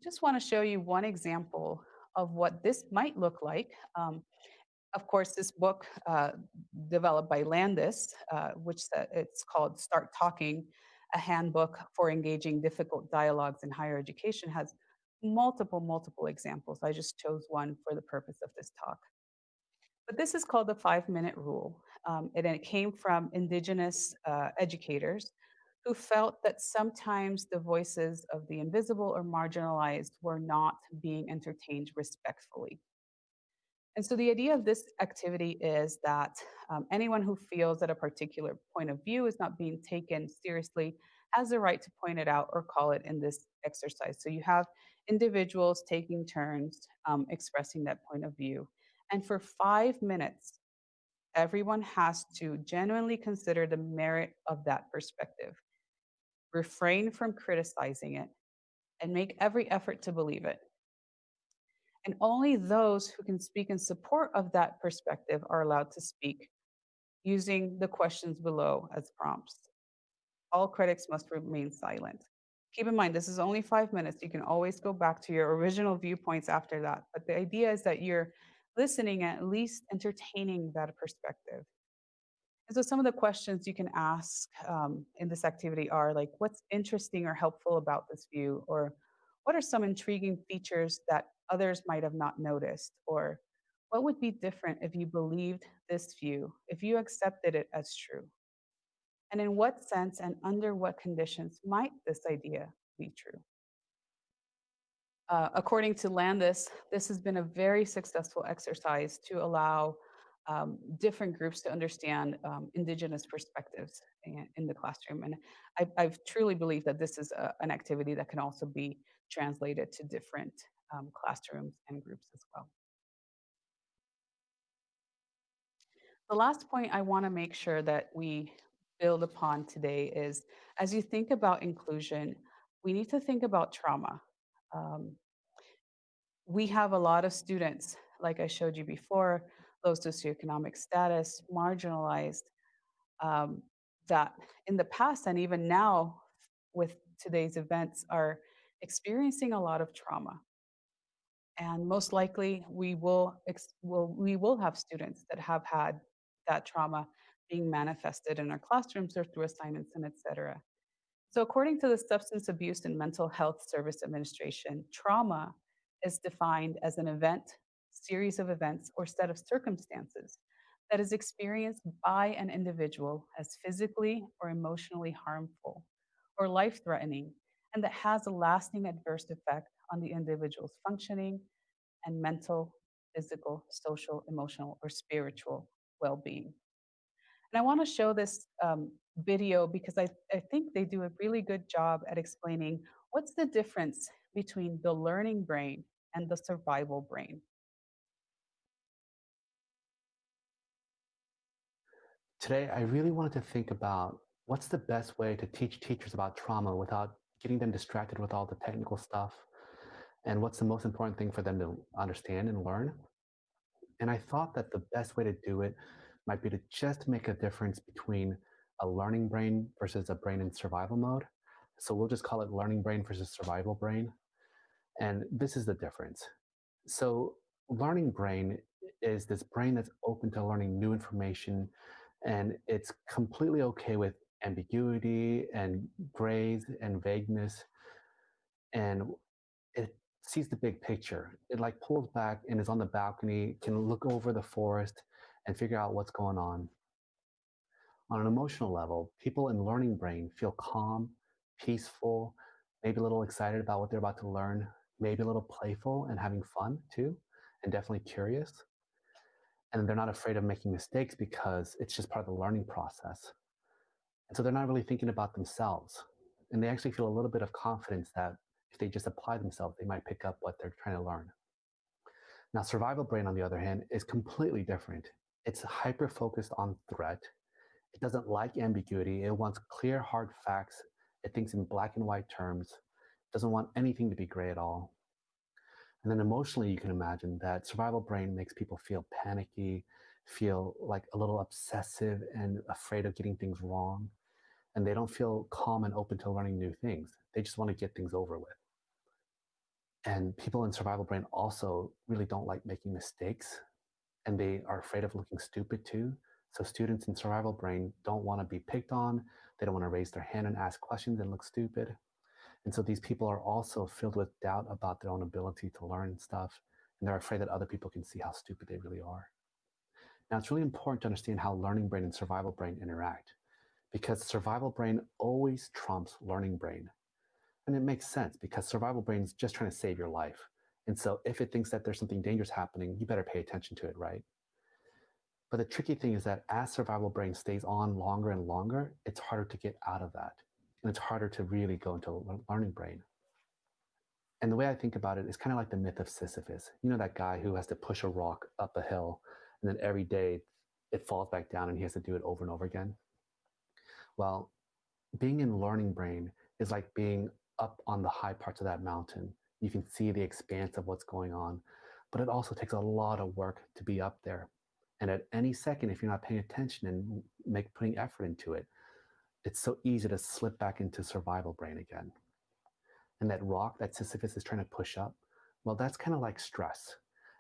Just want to show you one example of what this might look like. Um, of course, this book uh, developed by Landis, uh, which uh, it's called Start Talking, a handbook for engaging difficult dialogues in higher education, has multiple, multiple examples. I just chose one for the purpose of this talk. But this is called the five minute rule. Um, and it came from indigenous uh, educators who felt that sometimes the voices of the invisible or marginalized were not being entertained respectfully. And so the idea of this activity is that um, anyone who feels that a particular point of view is not being taken seriously has the right to point it out or call it in this exercise. So you have individuals taking turns um, expressing that point of view. And for five minutes, everyone has to genuinely consider the merit of that perspective, refrain from criticizing it, and make every effort to believe it. And only those who can speak in support of that perspective are allowed to speak using the questions below as prompts. All critics must remain silent. Keep in mind, this is only five minutes. You can always go back to your original viewpoints after that. But the idea is that you're listening, at least entertaining that perspective. And so some of the questions you can ask um, in this activity are like, what's interesting or helpful about this view? Or what are some intriguing features that others might have not noticed? Or what would be different if you believed this view, if you accepted it as true? And in what sense and under what conditions might this idea be true? Uh, according to Landis, this has been a very successful exercise to allow um, different groups to understand um, indigenous perspectives in, in, the classroom. And I, I truly believe that this is a, an activity that can also be translated to different um, classrooms and groups as well. The last point I want to make sure that we build upon today is as you think about inclusion, we need to think about trauma. Um, we have a lot of students, like I showed you before, low socioeconomic status, marginalized, um, that in the past and even now with today's events are experiencing a lot of trauma. And most likely we will, will, we will have students that have had that trauma being manifested in our classrooms or through assignments and et cetera. So according to the Substance Abuse and Mental Health Service Administration, trauma is defined as an event, series of events, or set of circumstances that is experienced by an individual as physically or emotionally harmful or life-threatening, and that has a lasting adverse effect on the individual's functioning and mental, physical, social, emotional, or spiritual well-being. And I want to show this um, video because I, I think they do a really good job at explaining what's the difference between the learning brain and the survival brain. Today, I really wanted to think about what's the best way to teach teachers about trauma without getting them distracted with all the technical stuff and what's the most important thing for them to understand and learn. And I thought that the best way to do it might be to just make a difference between a learning brain versus a brain in survival mode. So we'll just call it learning brain versus survival brain. And this is the difference. So learning brain is this brain that's open to learning new information and it's completely okay with ambiguity and grays and vagueness. And sees the big picture. It like pulls back and is on the balcony, can look over the forest and figure out what's going on. On an emotional level, people in learning brain feel calm, peaceful, maybe a little excited about what they're about to learn, maybe a little playful and having fun too, and definitely curious. And they're not afraid of making mistakes because it's just part of the learning process. And so they're not really thinking about themselves. And they actually feel a little bit of confidence that if they just apply themselves, they might pick up what they're trying to learn. Now, survival brain, on the other hand, is completely different. It's hyper focused on threat. It doesn't like ambiguity. It wants clear, hard facts. It thinks in black and white terms It doesn't want anything to be gray at all. And then emotionally, you can imagine that survival brain makes people feel panicky, feel like a little obsessive and afraid of getting things wrong. And they don't feel calm and open to learning new things. They just want to get things over with. And people in survival brain also really don't like making mistakes and they are afraid of looking stupid too. So students in survival brain don't want to be picked on. They don't want to raise their hand and ask questions and look stupid. And so these people are also filled with doubt about their own ability to learn stuff, and they're afraid that other people can see how stupid they really are. Now, it's really important to understand how learning brain and survival brain interact because survival brain always trumps learning brain. And it makes sense because survival brain is just trying to save your life. And so if it thinks that there's something dangerous happening, you better pay attention to it, right? But the tricky thing is that as survival brain stays on longer and longer, it's harder to get out of that. And it's harder to really go into learning brain. And the way I think about it is kind of like the myth of Sisyphus. You know, that guy who has to push a rock up a hill, and then every day it falls back down and he has to do it over and over again. Well, being in learning brain is like being up on the high parts of that mountain. You can see the expanse of what's going on, but it also takes a lot of work to be up there. And at any second, if you're not paying attention and make putting effort into it, it's so easy to slip back into survival brain again. And that rock that Sisyphus is trying to push up, well, that's kind of like stress.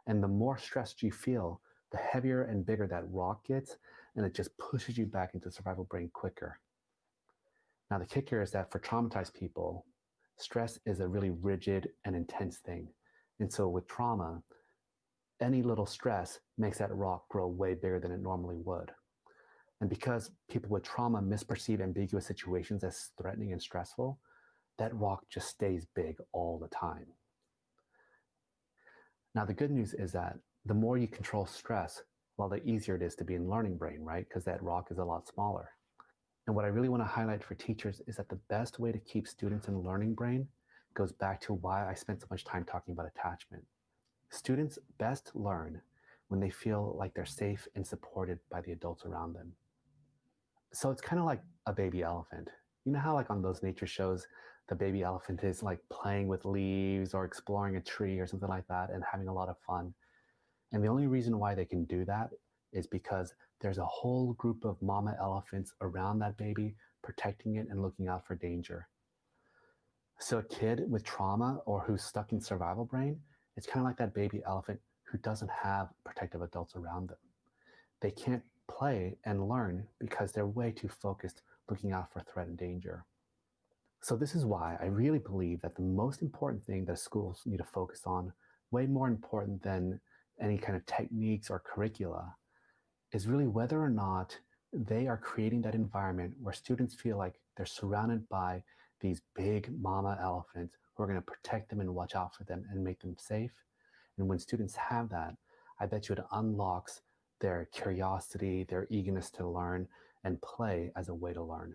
And the more stressed you feel, the heavier and bigger that rock gets, and it just pushes you back into survival brain quicker. Now, the kicker is that for traumatized people, stress is a really rigid and intense thing. And so with trauma, any little stress makes that rock grow way bigger than it normally would. And because people with trauma misperceive ambiguous situations as threatening and stressful, that rock just stays big all the time. Now, the good news is that the more you control stress, well, the easier it is to be in learning brain, right? Because that rock is a lot smaller. And what I really want to highlight for teachers is that the best way to keep students in learning brain goes back to why I spent so much time talking about attachment. Students best learn when they feel like they're safe and supported by the adults around them. So it's kind of like a baby elephant. You know how like on those nature shows, the baby elephant is like playing with leaves or exploring a tree or something like that and having a lot of fun. And the only reason why they can do that is because there's a whole group of mama elephants around that baby protecting it and looking out for danger. So a kid with trauma or who's stuck in survival brain it's kind of like that baby elephant who doesn't have protective adults around them. They can't play and learn because they're way too focused looking out for threat and danger. So this is why I really believe that the most important thing that schools need to focus on, way more important than any kind of techniques or curricula, is really whether or not they are creating that environment where students feel like they're surrounded by these big mama elephants who are going to protect them and watch out for them and make them safe. And when students have that, I bet you it unlocks their curiosity, their eagerness to learn and play as a way to learn.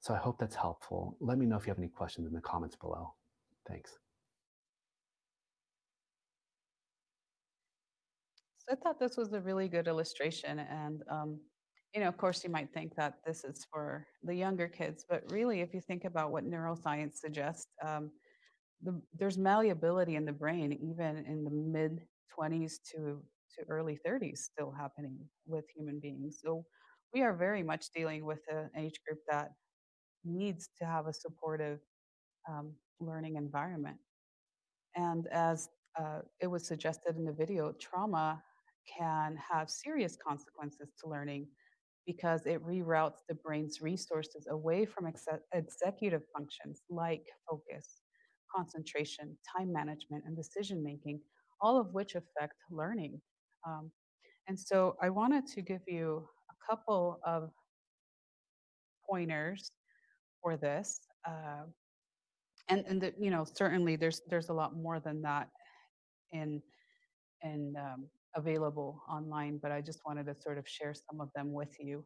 So I hope that's helpful. Let me know if you have any questions in the comments below. Thanks. I thought this was a really good illustration and um, you know, of course, you might think that this is for the younger kids, but really, if you think about what neuroscience suggests, um, the, there's malleability in the brain, even in the mid 20s to, to early 30s, still happening with human beings. So we are very much dealing with an age group that needs to have a supportive um, learning environment. And as uh, it was suggested in the video, trauma can have serious consequences to learning because it reroutes the brain's resources away from ex- executive functions like focus, concentration, time management, and decision making, all of which affect learning. Um, and so I wanted to give you a couple of pointers for this. Uh, and and the, you know certainly there's there's a lot more than that in in um, available online, but I just wanted to sort of share some of them with you.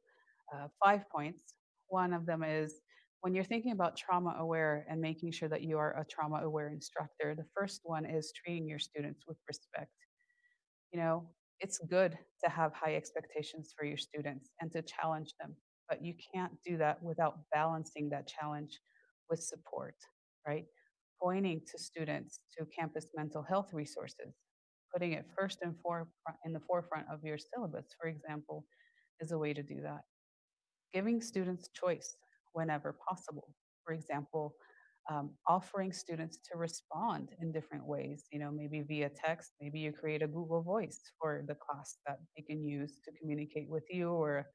Uh, five points. One of them is when you're thinking about trauma aware and making sure that you are a trauma aware instructor, the first one is treating your students with respect. You know, it's good to have high expectations for your students and to challenge them, but you can't do that without balancing that challenge with support, right? Pointing to students to campus mental health resources, putting it first and in the forefront of your syllabus, for example, is a way to do that. Giving students choice whenever possible. For example, um, offering students to respond in different ways, you know, maybe via text, maybe you create a Google Voice for the class that they can use to communicate with you or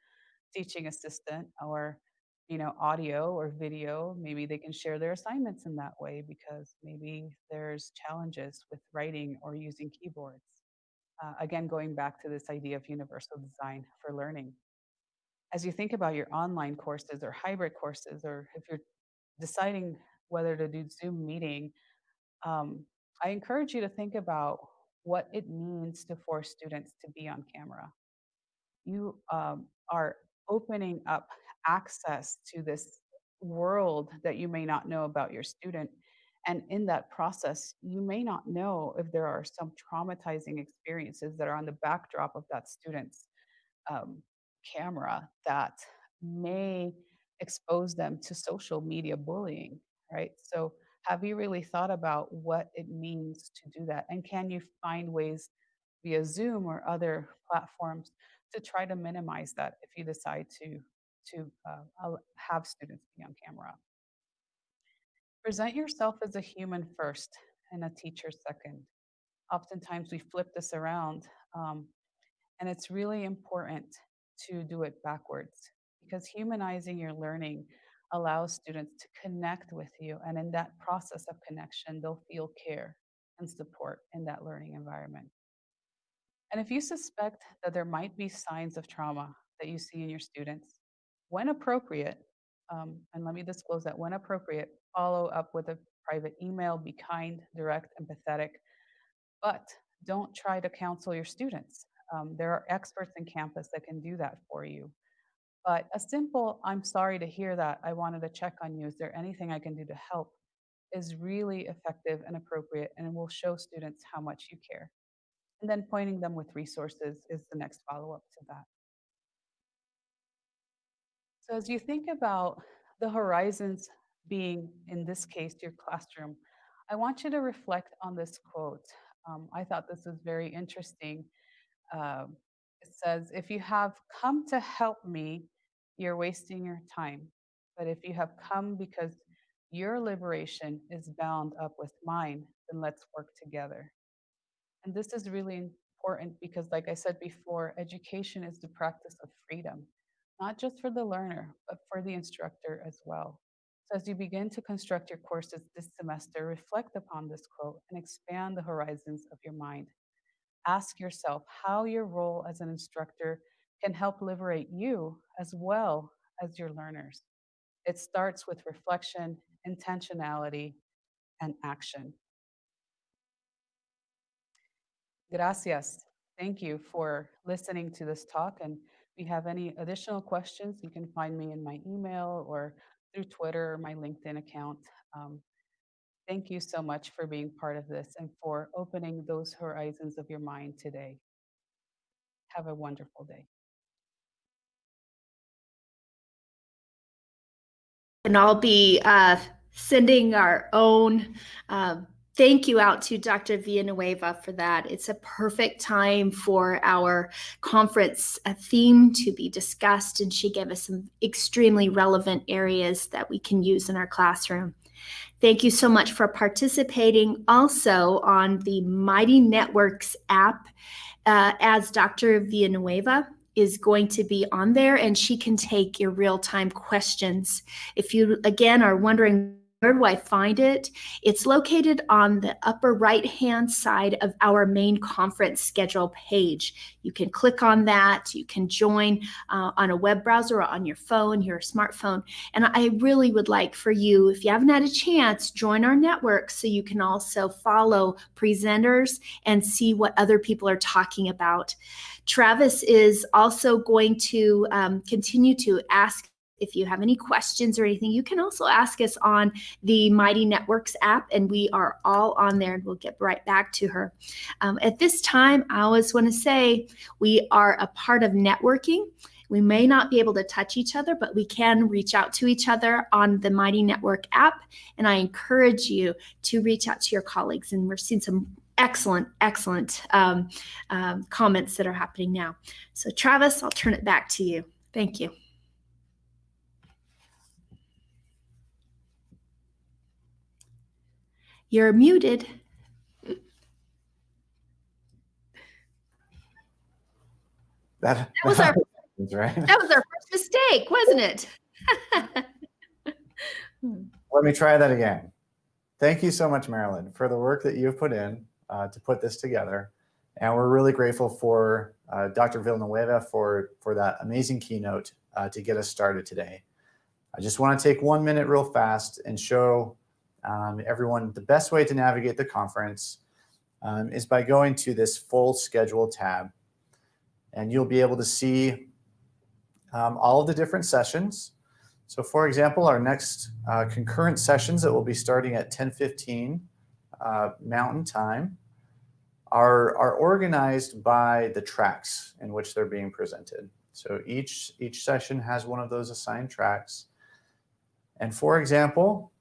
teaching assistant or you know, audio or video. Maybe they can share their assignments in that way because maybe there's challenges with writing or using keyboards. Uh, again, going back to this idea of universal design for learning. As you think about your online courses or hybrid courses, or if you're deciding whether to do Zoom meeting, um, I encourage you to think about what it means to force students to be on camera. You um, are opening up access to this world that you may not know about your student. And in that process, you may not know if there are some traumatizing experiences that are on the backdrop of that student's um, camera that may expose them to social media bullying, right? So, have you really thought about what it means to do that? And can you find ways via Zoom or other platforms to try to minimize that if you decide to to uh, have students be on camera. Present yourself as a human first and a teacher second. Oftentimes we flip this around, um, and it's really important to do it backwards because humanizing your learning allows students to connect with you. And in that process of connection, they'll feel care and support in that learning environment. And if you suspect that there might be signs of trauma that you see in your students, when appropriate, um, and let me disclose that when appropriate, follow up with a private email, be kind, direct, empathetic, but don't try to counsel your students. Um, there are experts in campus that can do that for you. But a simple, I'm sorry to hear that, I wanted to check on you, is there anything I can do to help, is really effective and appropriate and will show students how much you care. And then pointing them with resources is the next follow up to that. So as you think about the horizons being, in this case, your classroom, I want you to reflect on this quote. Um, I thought this was very interesting. Uh, it says, If you have come to help me, you're wasting your time. But if you have come because your liberation is bound up with mine, then let's work together. And this is really important because, like I said before, education is the practice of freedom not just for the learner, but for the instructor as well. So as you begin to construct your courses this semester, reflect upon this quote and expand the horizons of your mind. Ask yourself how your role as an instructor can help liberate you as well as your learners. It starts with reflection, intentionality, and action. Gracias. Thank you for listening to this talk and if you have any additional questions, you can find me in my email or through Twitter or my LinkedIn account. Um, thank you so much for being part of this and for opening those horizons of your mind today. Have a wonderful day. And I'll be uh, sending our own uh, thank you out to Dr. Villanueva for that. It's a perfect time for our conference theme to be discussed, and she gave us some extremely relevant areas that we can use in our classroom. Thank you so much for participating also on the Mighty Networks app uh, as Dr. Villanueva is going to be on there and she can take your real time questions. If you, again, are wondering where do I find it? It's located on the upper right hand side of our main conference schedule page. You can click on that. You can join uh, on a web browser or on your phone, your smartphone. And I really would like for you, if you haven't had a chance, join our network so you can also follow presenters and see what other people are talking about. Travis is also going to um, continue to ask if you have any questions or anything, you can also ask us on the Mighty Networks app, and we are all on there, and we'll get right back to her. Um, at this time, I always want to say we are a part of networking. We may not be able to touch each other, but we can reach out to each other on the Mighty Network app. And I encourage you to reach out to your colleagues. And we're seeing some excellent, excellent um, um, comments that are happening now. So, Travis, I'll turn it back to you. Thank you. You're muted. That, that was our right. that was our first mistake, wasn't it? Let me try that again. Thank you so much, Marilyn, for the work that you've put in uh, to put this together. And we're really grateful for uh, Dr. Villanueva for, for that amazing keynote uh, to get us started today. I just want to take one minute real fast and show um, everyone the best way to navigate the conference um, is by going to this full schedule tab. And you'll be able to see um, all of the different sessions. So for example, our next uh, concurrent sessions that will be starting at 10:15 uh, Mountain Time are, are organized by the tracks in which they're being presented. So each, each session has one of those assigned tracks. And for example,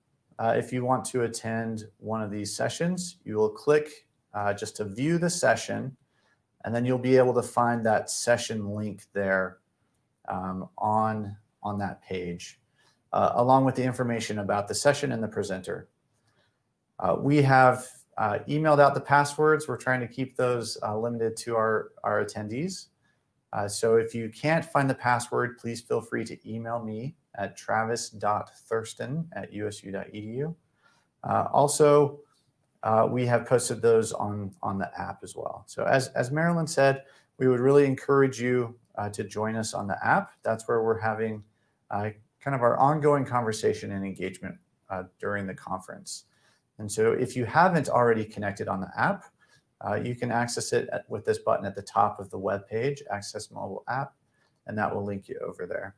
uh, if you want to attend one of these sessions, you will click uh, just to view the session, and then you'll be able to find that session link there um, on, on that page, uh, along with the information about the session and the presenter. Uh, we have uh, emailed out the passwords. We're trying to keep those uh, limited to our, our attendees. So if you can't find the password, please feel free to email me at travis.thurston at usu.edu. Uh, also, uh, we have posted those on, on the app as well. So as, as Marilyn said, we would really encourage you uh, to join us on the app. That's where we're having uh, kind of our ongoing conversation and engagement uh, during the conference. And so if you haven't already connected on the app, uh, you can access it at, with this button at the top of the web page, Access Mobile App, and that will link you over there.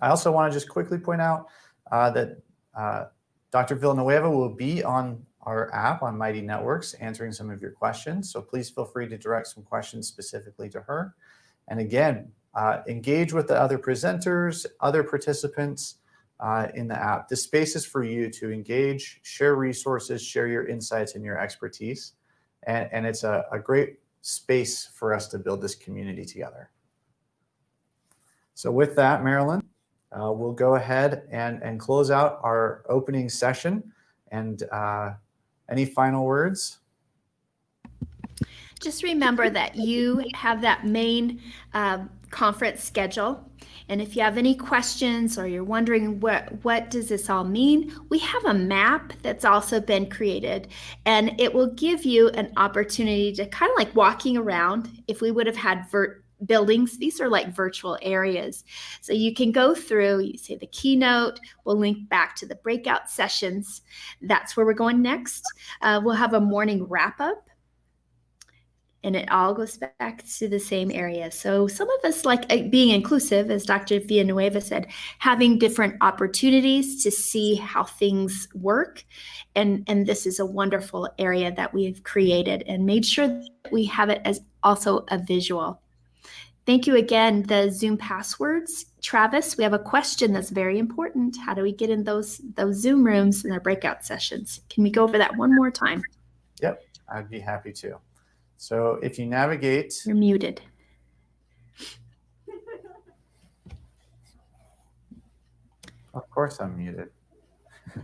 I also want to just quickly point out uh, that uh, Dr. Villanueva will be on our app on Mighty Networks answering some of your questions. So please feel free to direct some questions specifically to her. And again, uh, engage with the other presenters, other participants uh, in the app. This space is for you to engage, share resources, share your insights and your expertise. And, and it's a, a great space for us to build this community together. So with that, Marilyn, uh, we'll go ahead and, and close out our opening session. And uh, any final words? Just remember that you have that main um, conference schedule. And if you have any questions or you're wondering what, what does this all mean, we have a map that's also been created and it will give you an opportunity to kind of like walking around if we would have had vert buildings. These are like virtual areas. So you can go through, you say the keynote, we'll link back to the breakout sessions. That's where we're going next. Uh, we'll have a morning wrap up and it all goes back to the same area. So some of us like uh, being inclusive, as Dr. Villanueva said, having different opportunities to see how things work. And, and this is a wonderful area that we've created and made sure that we have it as also a visual. Thank you again. The Zoom passwords. Travis, we have a question that's very important. How do we get in those those Zoom rooms in our breakout sessions? Can we go over that one more time? Yep, I'd be happy to. So if you navigate, You're muted. of course I'm muted.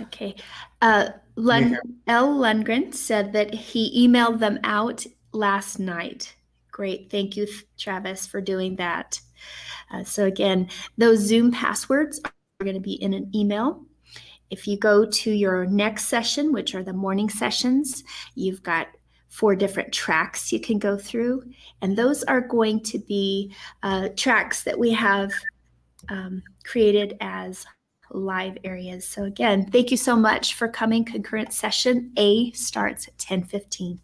Okay. Uh, Lund- L. Lundgren said that he emailed them out last night. Great. Thank you, Travis, for doing that. Uh, so, again, those Zoom passwords are going to be in an email. If you go to your next session, which are the morning sessions, you've got four different tracks you can go through. And those are going to be uh, tracks that we have um, created as live areas. So again, thank you so much for coming. Concurrent session A starts at 1015.